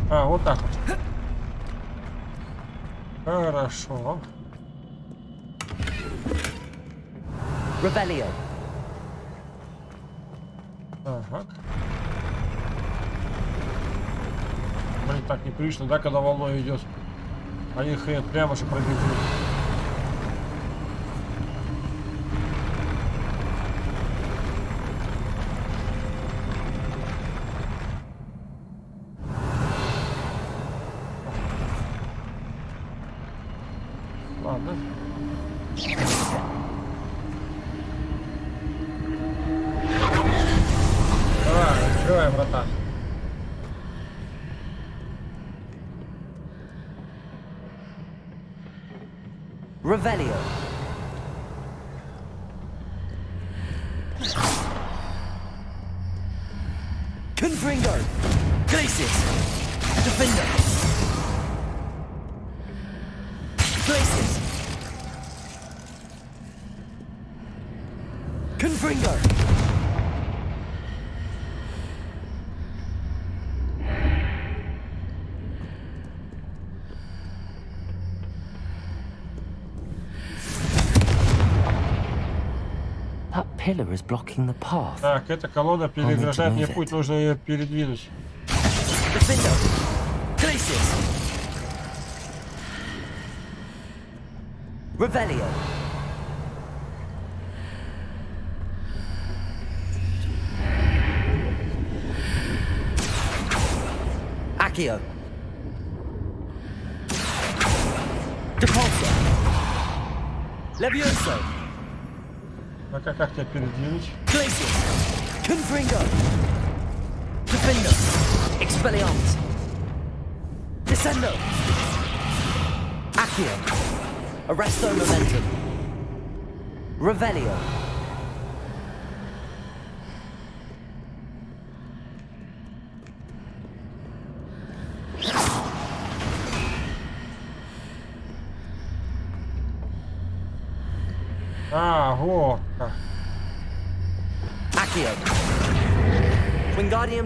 А, вот так вот. Хорошо. Ревелио. Ага. Блин, так неприлично, да, когда волной идет? Они хрен прямо же пробегут. Так, эта колода переграждает мне путь, нужно ее передвинуть. Revelio. Accio. Depulsa. Levioso. как тебя передвинуть? Confringo! Defendo! Expelliarmus! Descendo! Accio! Arresto Momentum! Revelio!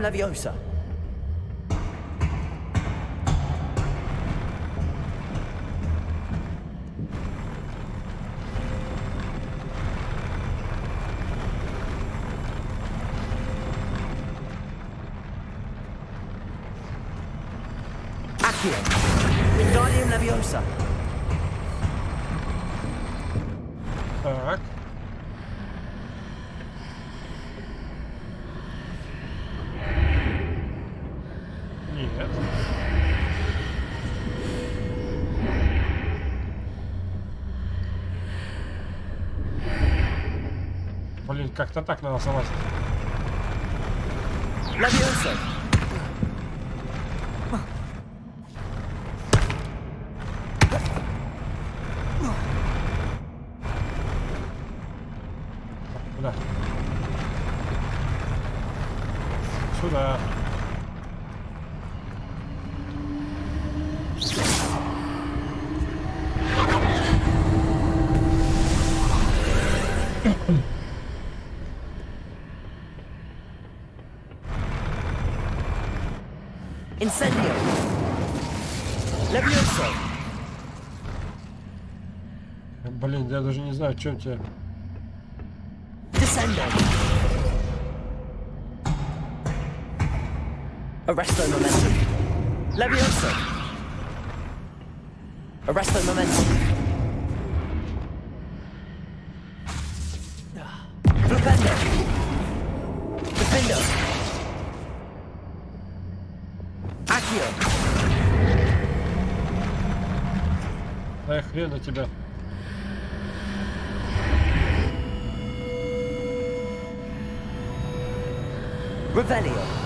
Madame Laviosa. Как-то так надо залазить. Ловился! Incendio. Левиосо. Блин, я даже не знаю, что у тебя. Descendo. Arresto momentum. Levioso. Arresto momentum. хрена тебя. Ревелио.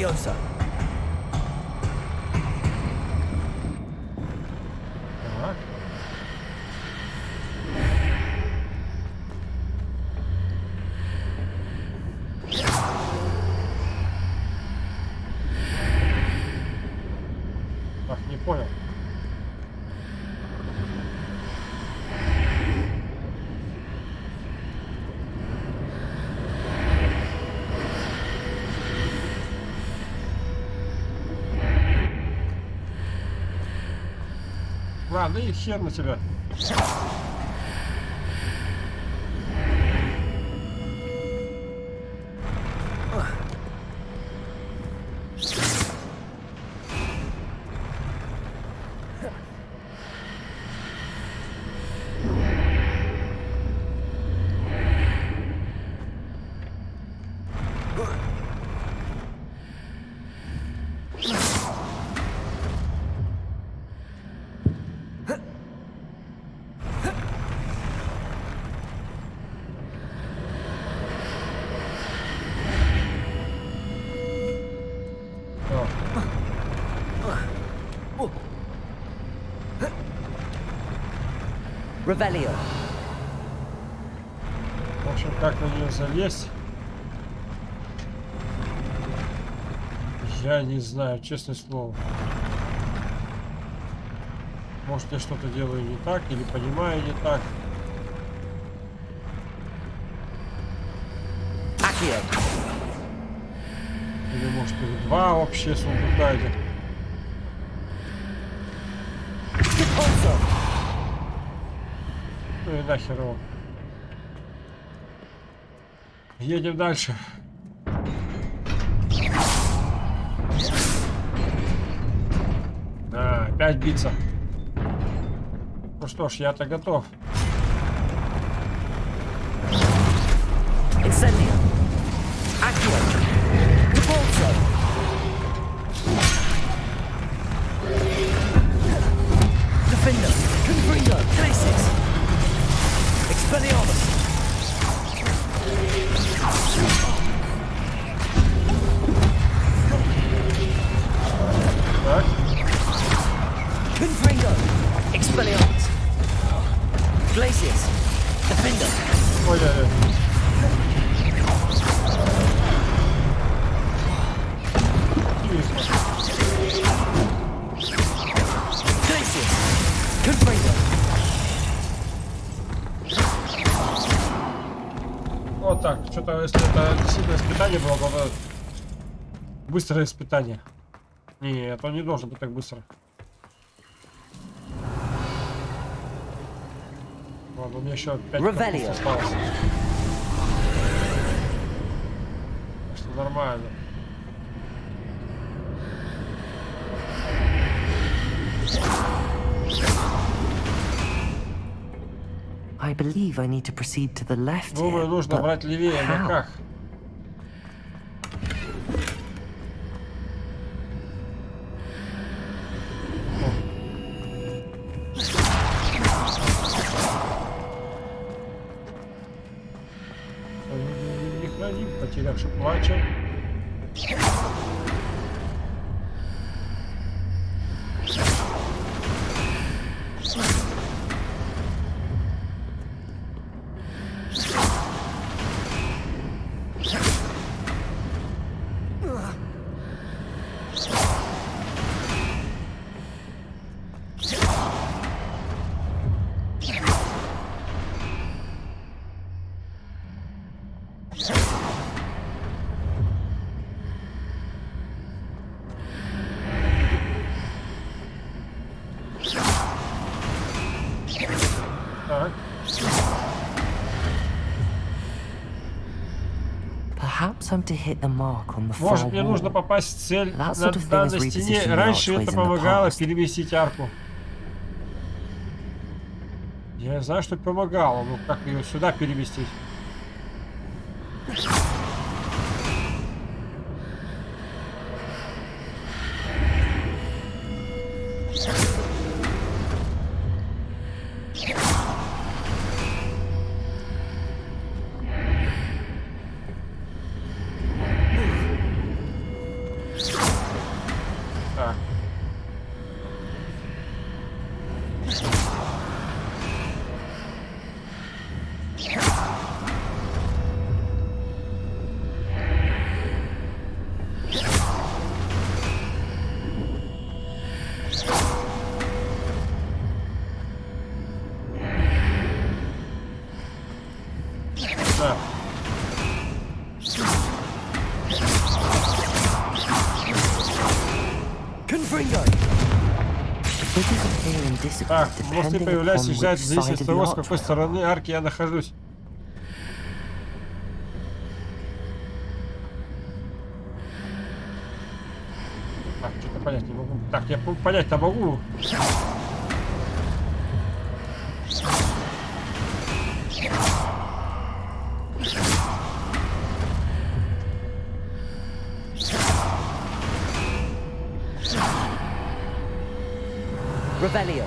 nervioso. 那羡慕似的。Valio. В общем, как на нее залезть? Я не знаю, честное слово. Может, я что-то делаю не так, или понимаю не так. Или, может, два вообще сундука этих. тогда херово. Едем дальше. Да, опять биться. Ну что ж, я-то готов. Examine. Accurate. Bolton. 36. Expelliarmus. Glacius. Defender. Oh, yeah, yeah. это, типа, если это сильное испытание было, надо быстрое испытание. Нет, он не должен быть так быстро. Ладно, у меня еще 5 осталось. Так что нормально. I believe I need to proceed to the left. Может, мне нужно попасть в цель на данной стене. Раньше это помогало переместить арку. Я знаю, что помогало, но как ее сюда переместить? Так, мосты появляются и исчезают зависит от того, с какой стороны арки я нахожусь. Так, что-то понять не могу. Так, я понять-то могу. Revelio.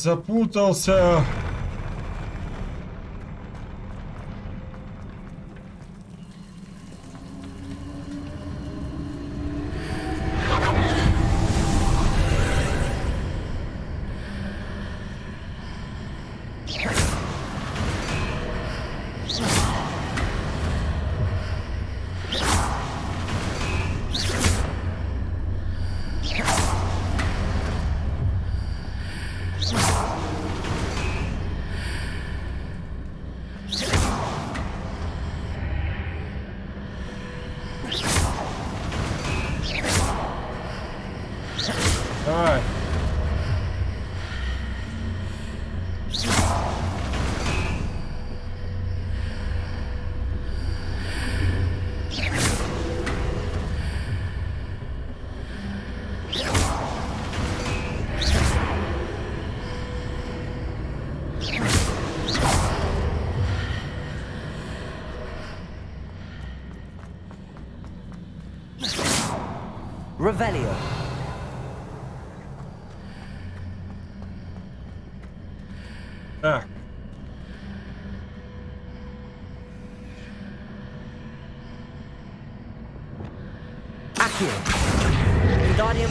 запутался.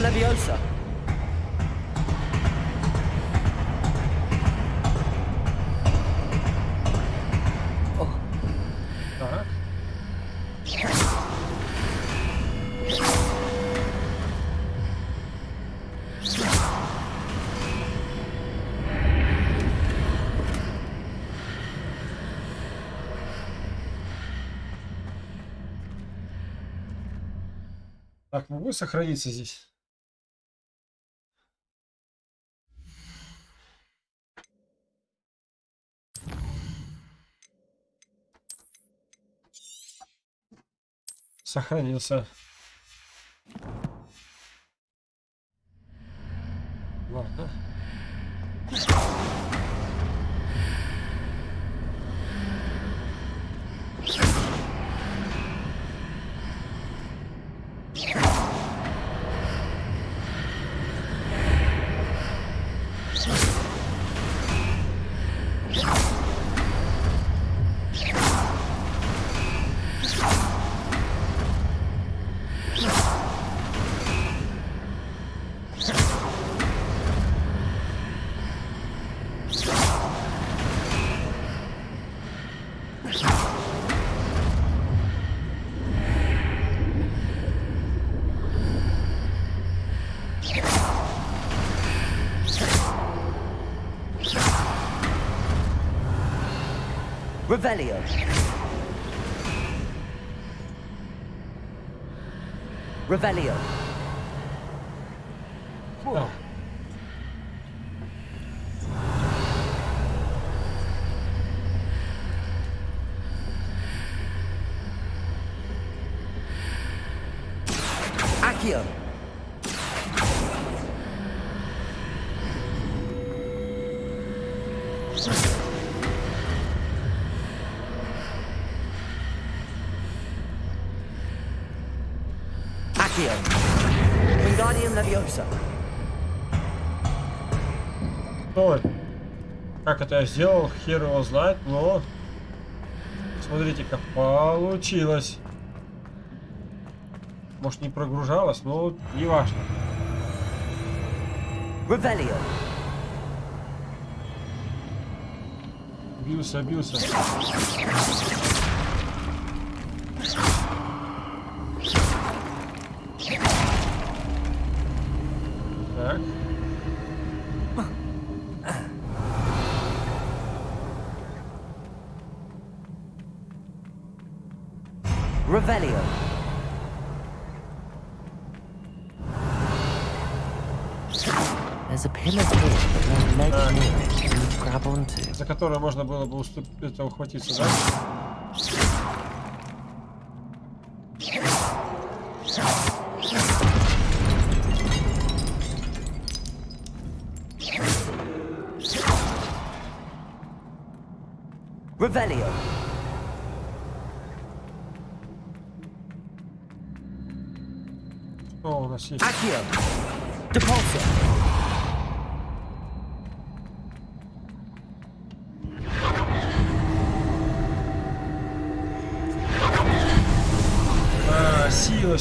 nervioso. Так, могу ну сохраниться здесь? сохранился Revelio. Revelio. как это я сделал, хер его знает, но... Смотрите, как получилось. Может, не прогружалось, но не важно. Ревелио. Бился, бился. которое можно было бы уступить, это ухватиться, да? Ревелио. Что у нас есть? Акио.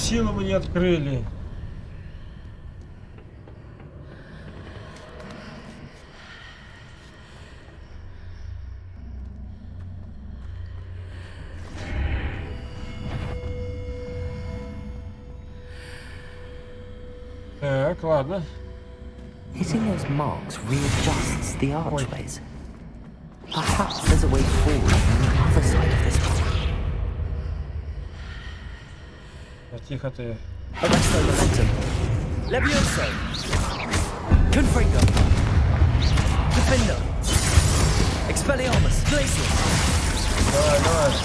силу мне Hitting those marks readjusts the archways. Perhaps there's a way Cicho ty. Arresto momentum. Levioso. Confringo. Defendo. Expelliarmus. Glacius. Dawaj, dawaj.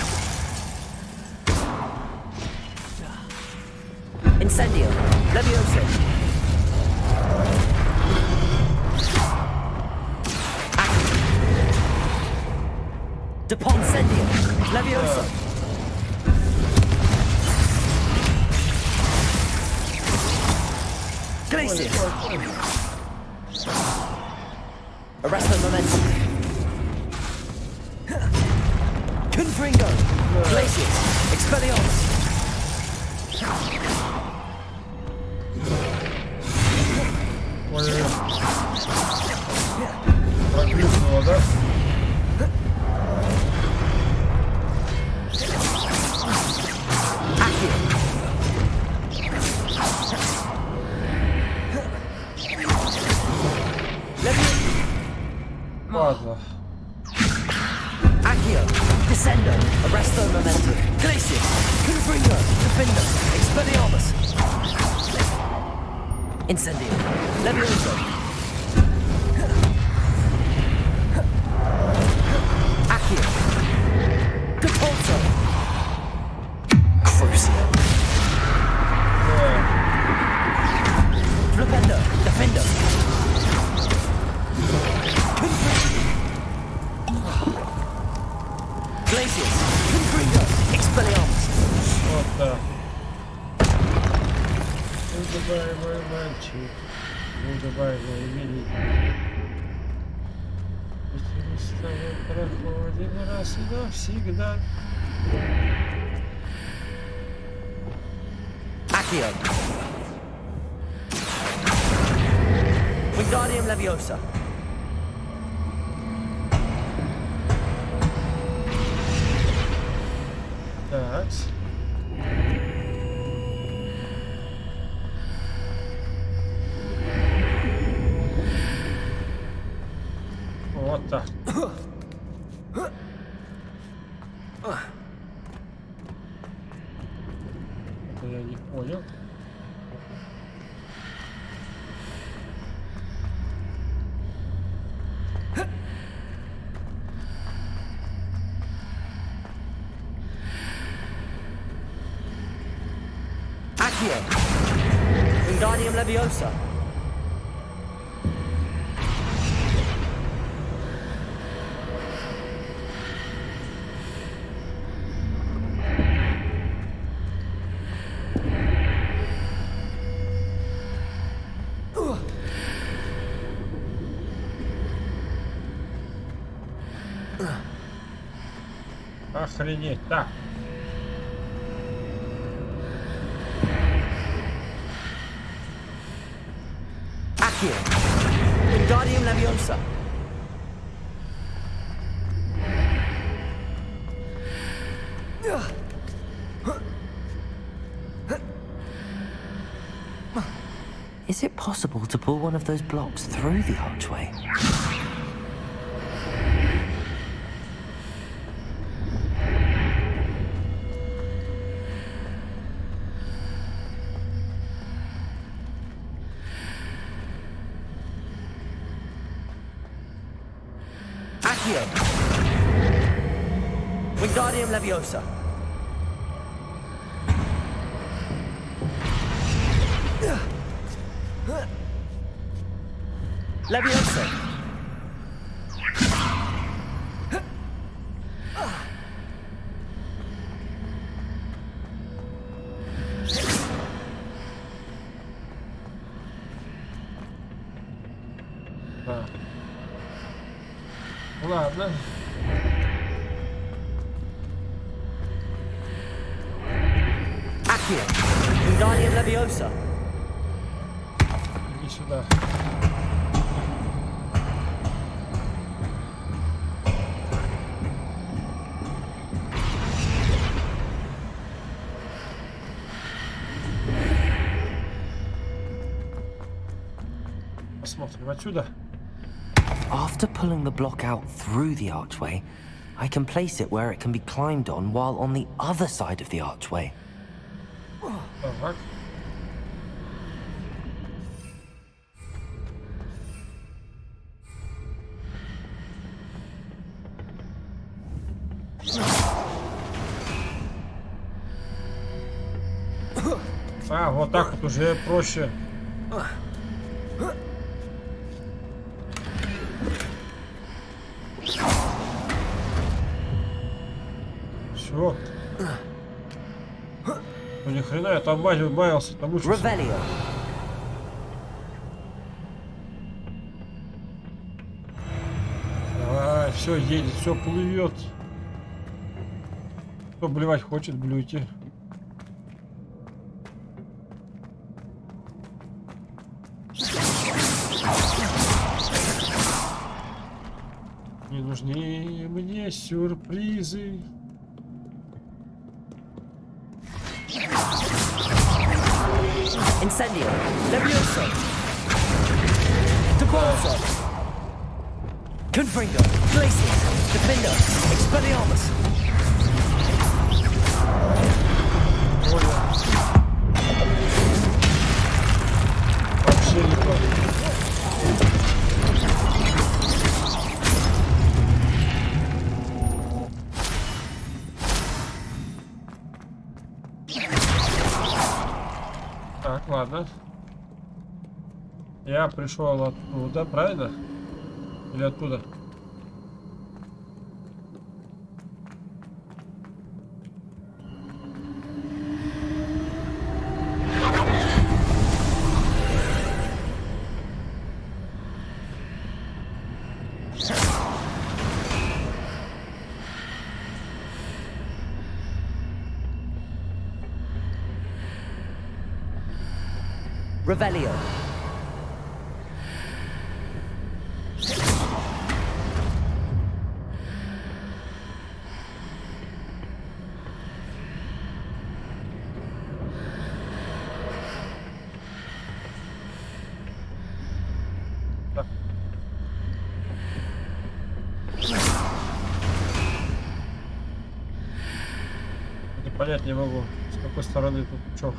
Incendio. Levioso. Deponsendio. Evasive! Arrest the momentum. Confringo! Glacius! Expelliarmus! What is it? What is it? shield. Wingardium Leviosa. Так. Is it possible to pull one of those blocks through the archway? Accio. Wingardium Leviosa. Leviosa. After pulling the block out through the archway, I can place it where it can be climbed on while on the other side of the archway. that вот так вот уже проще там Вася убавился, потому что... Ревелио. Давай, все едет, все плывет. Кто блевать хочет, блюйте. Не нужны мне сюрпризы. Я пришел оттуда, правильно? Или откуда? понять не могу, с какой стороны тут чё.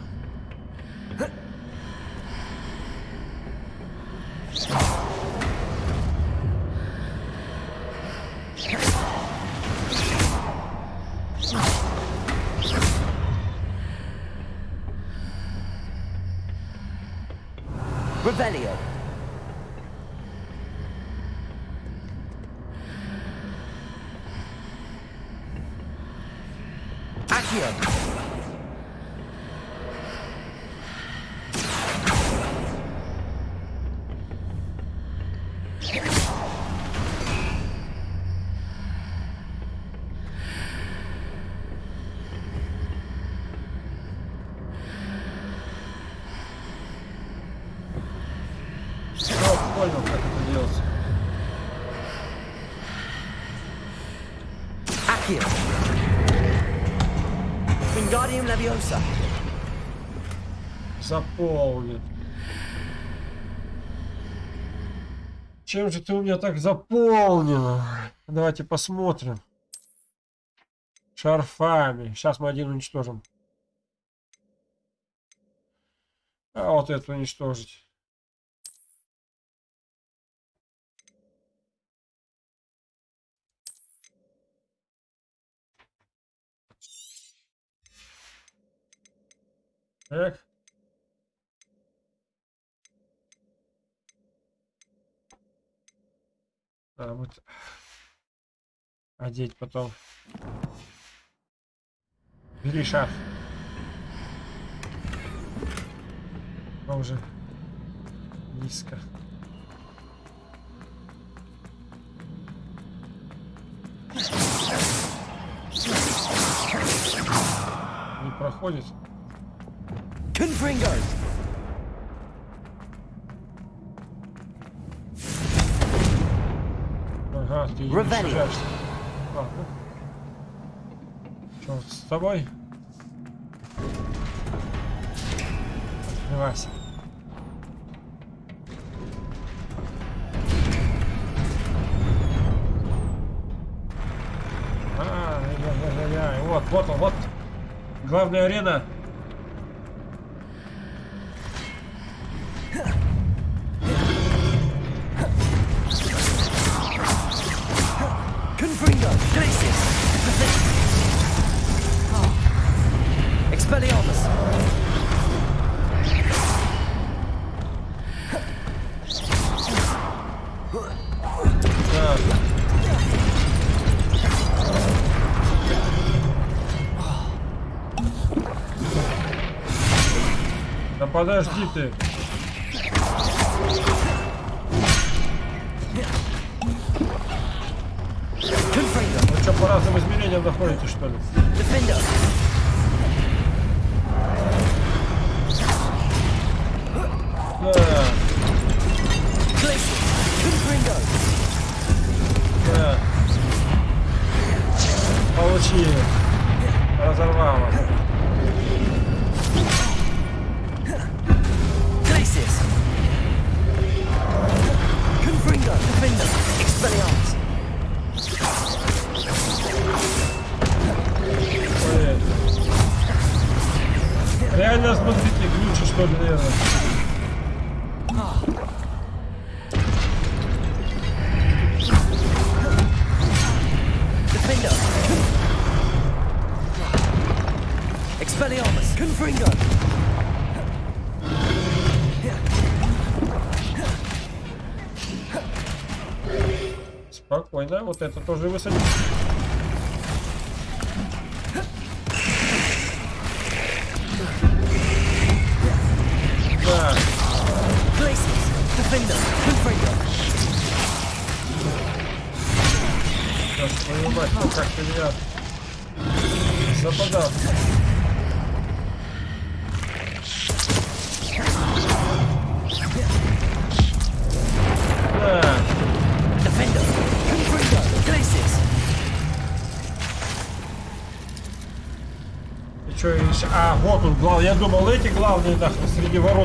заполнит. Чем же ты у меня так заполнена? Давайте посмотрим. Шарфами. Сейчас мы один уничтожим. А вот это уничтожить. Эх. Да, вот. Одеть потом. Бери шарф. уже низко. Не проходит. Confringers! А, ну. Что с тобой. Открывайся. А, я, я, я, Вот, вот он, вот. Главная арена. Подожди ты. Вы ну что, по разным измерениям находите, что ли? Да. Да. Получили. вот это тоже высадить. думал, эти главные да, среди ворот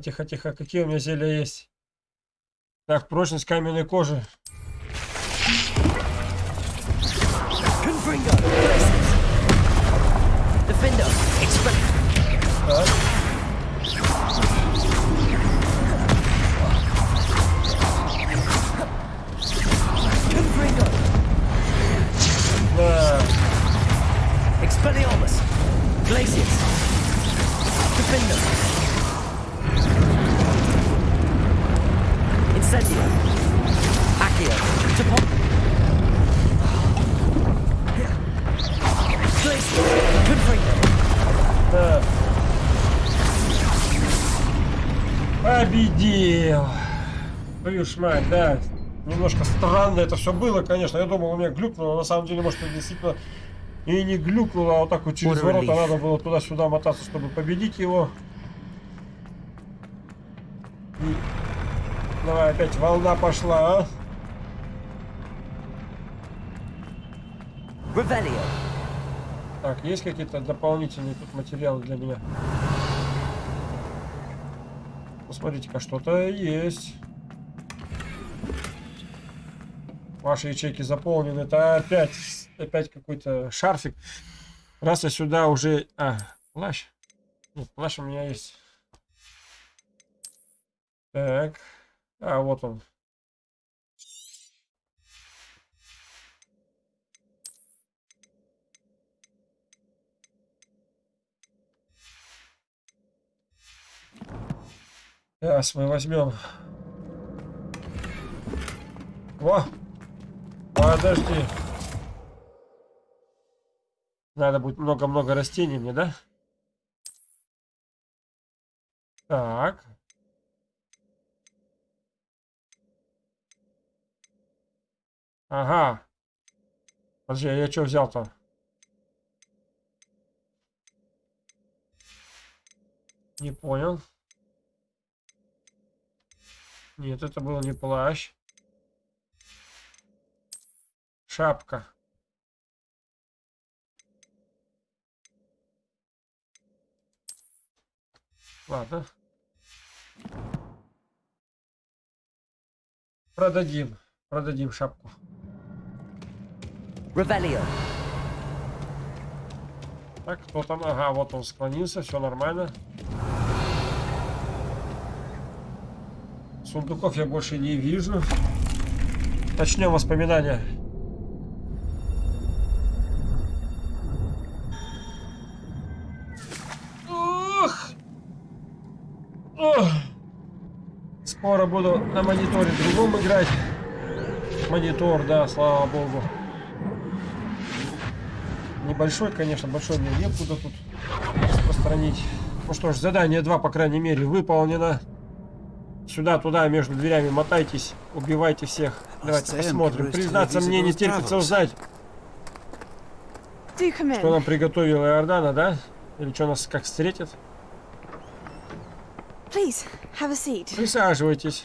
тихо, тихо, тихо. Какие у меня зелья есть? Так, прочность каменной кожи. Так. Да. Expelliarmus! Glacius! Defender! Incendio! Accio! To pop! Glacier! Так. Победил! Твою мать, да. Немножко странно это все было, конечно. Я думал, у меня глюкнуло, на самом деле, может, это действительно и не глюкнуло, а вот так вот через Уровень. ворота надо было туда-сюда мотаться, чтобы победить его. И давай, опять волна пошла, а? Ревелио. Так, есть какие-то дополнительные тут материалы для меня? Посмотрите-ка, что-то есть. Ваши ячейки заполнены. Это опять, опять какой-то шарфик. Раз я сюда уже... А, плащ. Нет, плащ у меня есть. Так. А, вот он. Сейчас мы возьмем. Во! Подожди. Надо будет много-много растений мне, да? Так. Ага. Подожди, а я что взял-то? Не понял. Нет, это был не плащ. Шапка. Ладно. Продадим. Продадим шапку. Revelio. Так, кто ну там? Ага, вот он склонился, все нормально. Сундуков я больше не вижу. Начнем воспоминания. Ох! Ох! Скоро буду на мониторе другом играть. Монитор, да, слава богу. Небольшой, конечно, большой мне некуда тут распространить. Ну что ж, задание 2, по крайней мере, выполнено. Сюда-туда, между дверями мотайтесь, убивайте всех. Давайте посмотрим. Признаться, мне не терпится узнать, что нам приготовила Иордана, да? Или что нас как встретит? Присаживайтесь.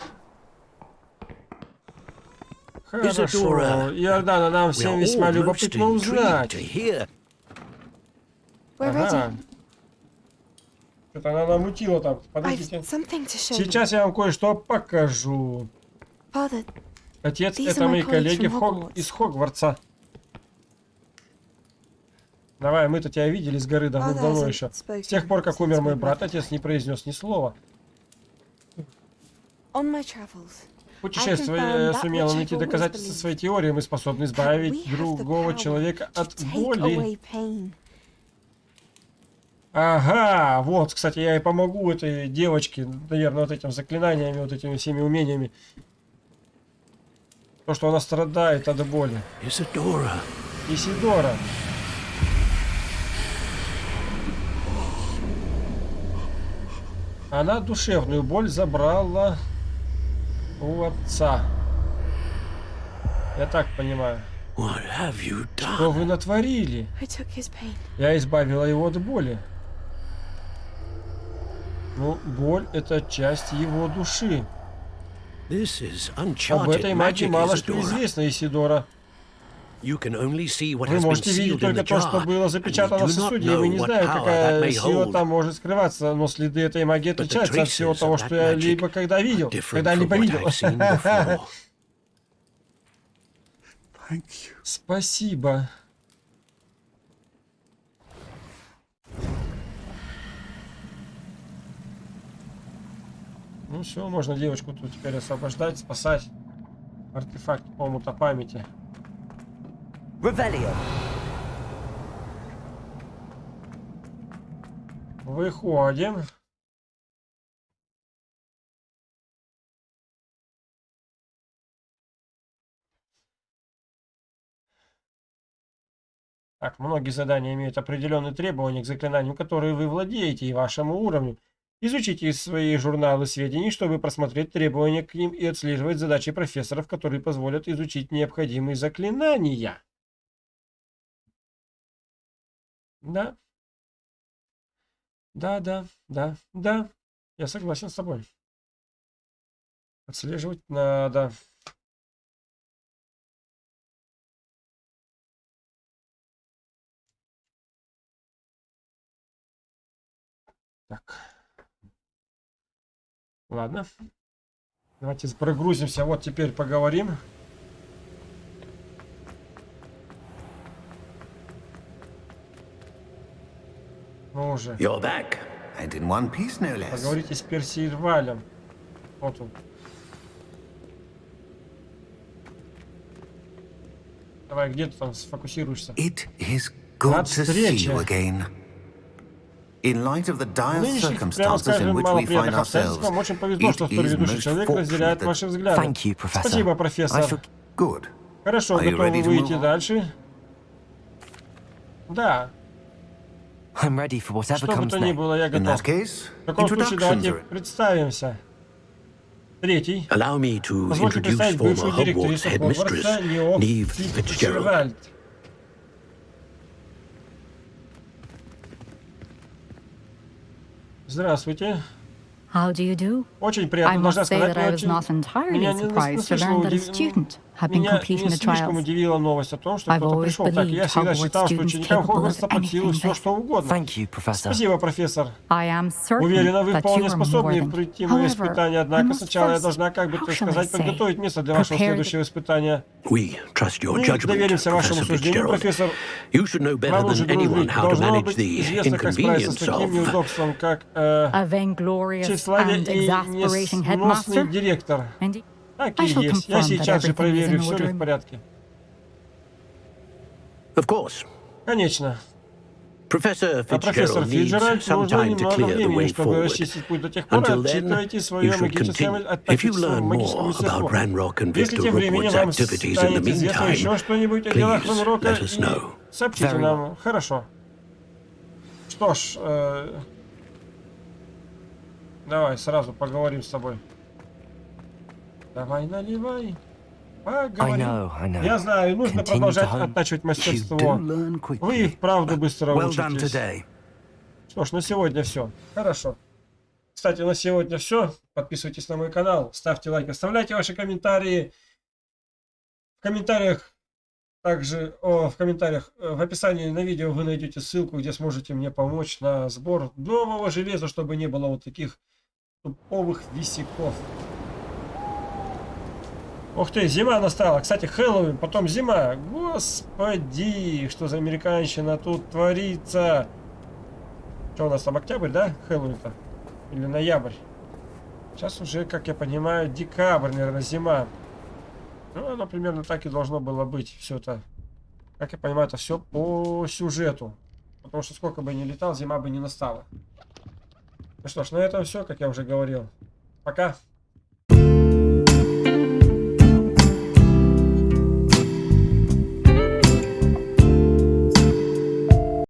Хорошо. Иордана, нам всем весьма любопытно узнать. Ага. Что-то она намутила там. Подождите. Сейчас я вам кое-что покажу. Отец, это мои коллеги Хог... из Хогвартса. Давай, мы-то тебя видели с горы давно-давно еще. С тех пор, как умер мой брат, отец не произнес ни слова. Путешествуя а, э, сумела найти доказательства своей теории, мы способны избавить другого человека от боли. Ага, вот, кстати, я и помогу этой девочке, наверное, вот этим заклинаниями, вот этими всеми умениями. То, что она страдает от боли. Исидора. Исидора. Она душевную боль забрала Куарца. Я так понимаю. Что вы натворили? Я избавила его от боли. Но ну, боль — это часть его души. Об этой магии мало что известно, Исидора. Вы можете видеть только то, что было запечатано в сосуде, и вы не знаете, какая сила там может скрываться, но следы этой магии отличаются от всего того, что я либо когда видел, когда-либо видел. Спасибо. Ну все, можно девочку тут теперь освобождать, спасать. Артефакт помута памяти. Revelio. Выходим. Так, многие задания имеют определенные требования к заклинаниям, которые вы владеете и вашему уровню. Изучите свои журналы сведений, чтобы просмотреть требования к ним и отслеживать задачи профессоров, которые позволят изучить необходимые заклинания. Да. Да, да, да, да. Я согласен с тобой. Отслеживать надо. Так. Ладно. Давайте прогрузимся. Вот теперь поговорим. Ну уже. You're back. And in one piece, no less. Поговорите с Перси Вот он. Давай, где ты там сфокусируешься? It is good to see you again. In light of the dire circumstances in which we find ourselves, вам очень повезло, что второй человек разделяет ваши взгляды. Thank you, professor. Спасибо, профессор. Good. Хорошо, готовы выйти дальше? Да. I'm ready for whatever comes next. In that case, introductions Allow me to introduce former Hogwarts headmistress, Niamh Fitzgerald. Здравствуйте. How do you do? Очень приятно, I must say that I was not entirely surprised to learn that a student have been completing the trials. i always believed students capable of anything Thank you, Professor. I am certain that you are more than me. We trust your judgment, Professor Fitzgerald. You should know better than anyone how to manage the inconvenience of... Э, A vainglorious and exasperating headmaster? Так и есть. Я сейчас же проверю, все ли в порядке. Конечно. Профессор а Фиджеральд нужно немного времени, чтобы расчистить путь до тех пор, отчитывайте свое магическое магическую сетку. Если тем временем вам станет известно еще что-нибудь о делах Ванрока, сообщите нам. Хорошо. Что ж, э, давай сразу поговорим с тобой. Давай наливай. Поговорим. Я знаю, нужно продолжать оттачивать мастерство. Вы их правду быстро учитесь. Что ж, на сегодня все. Хорошо. Кстати, на сегодня все. Подписывайтесь на мой канал, ставьте лайк, оставляйте ваши комментарии. В комментариях также о, в комментариях э, в описании на видео вы найдете ссылку, где сможете мне помочь на сбор нового железа, чтобы не было вот таких туповых висяков. Ух ты, зима настала. Кстати, Хэллоуин, потом зима. Господи, что за американщина тут творится? Что у нас там, октябрь, да? Хэллоуин-то? Или ноябрь? Сейчас уже, как я понимаю, декабрь, наверное, зима. Ну, оно примерно так и должно было быть все это. Как я понимаю, это все по сюжету. Потому что сколько бы ни летал, зима бы не настала. Ну что ж, на этом все, как я уже говорил. Пока.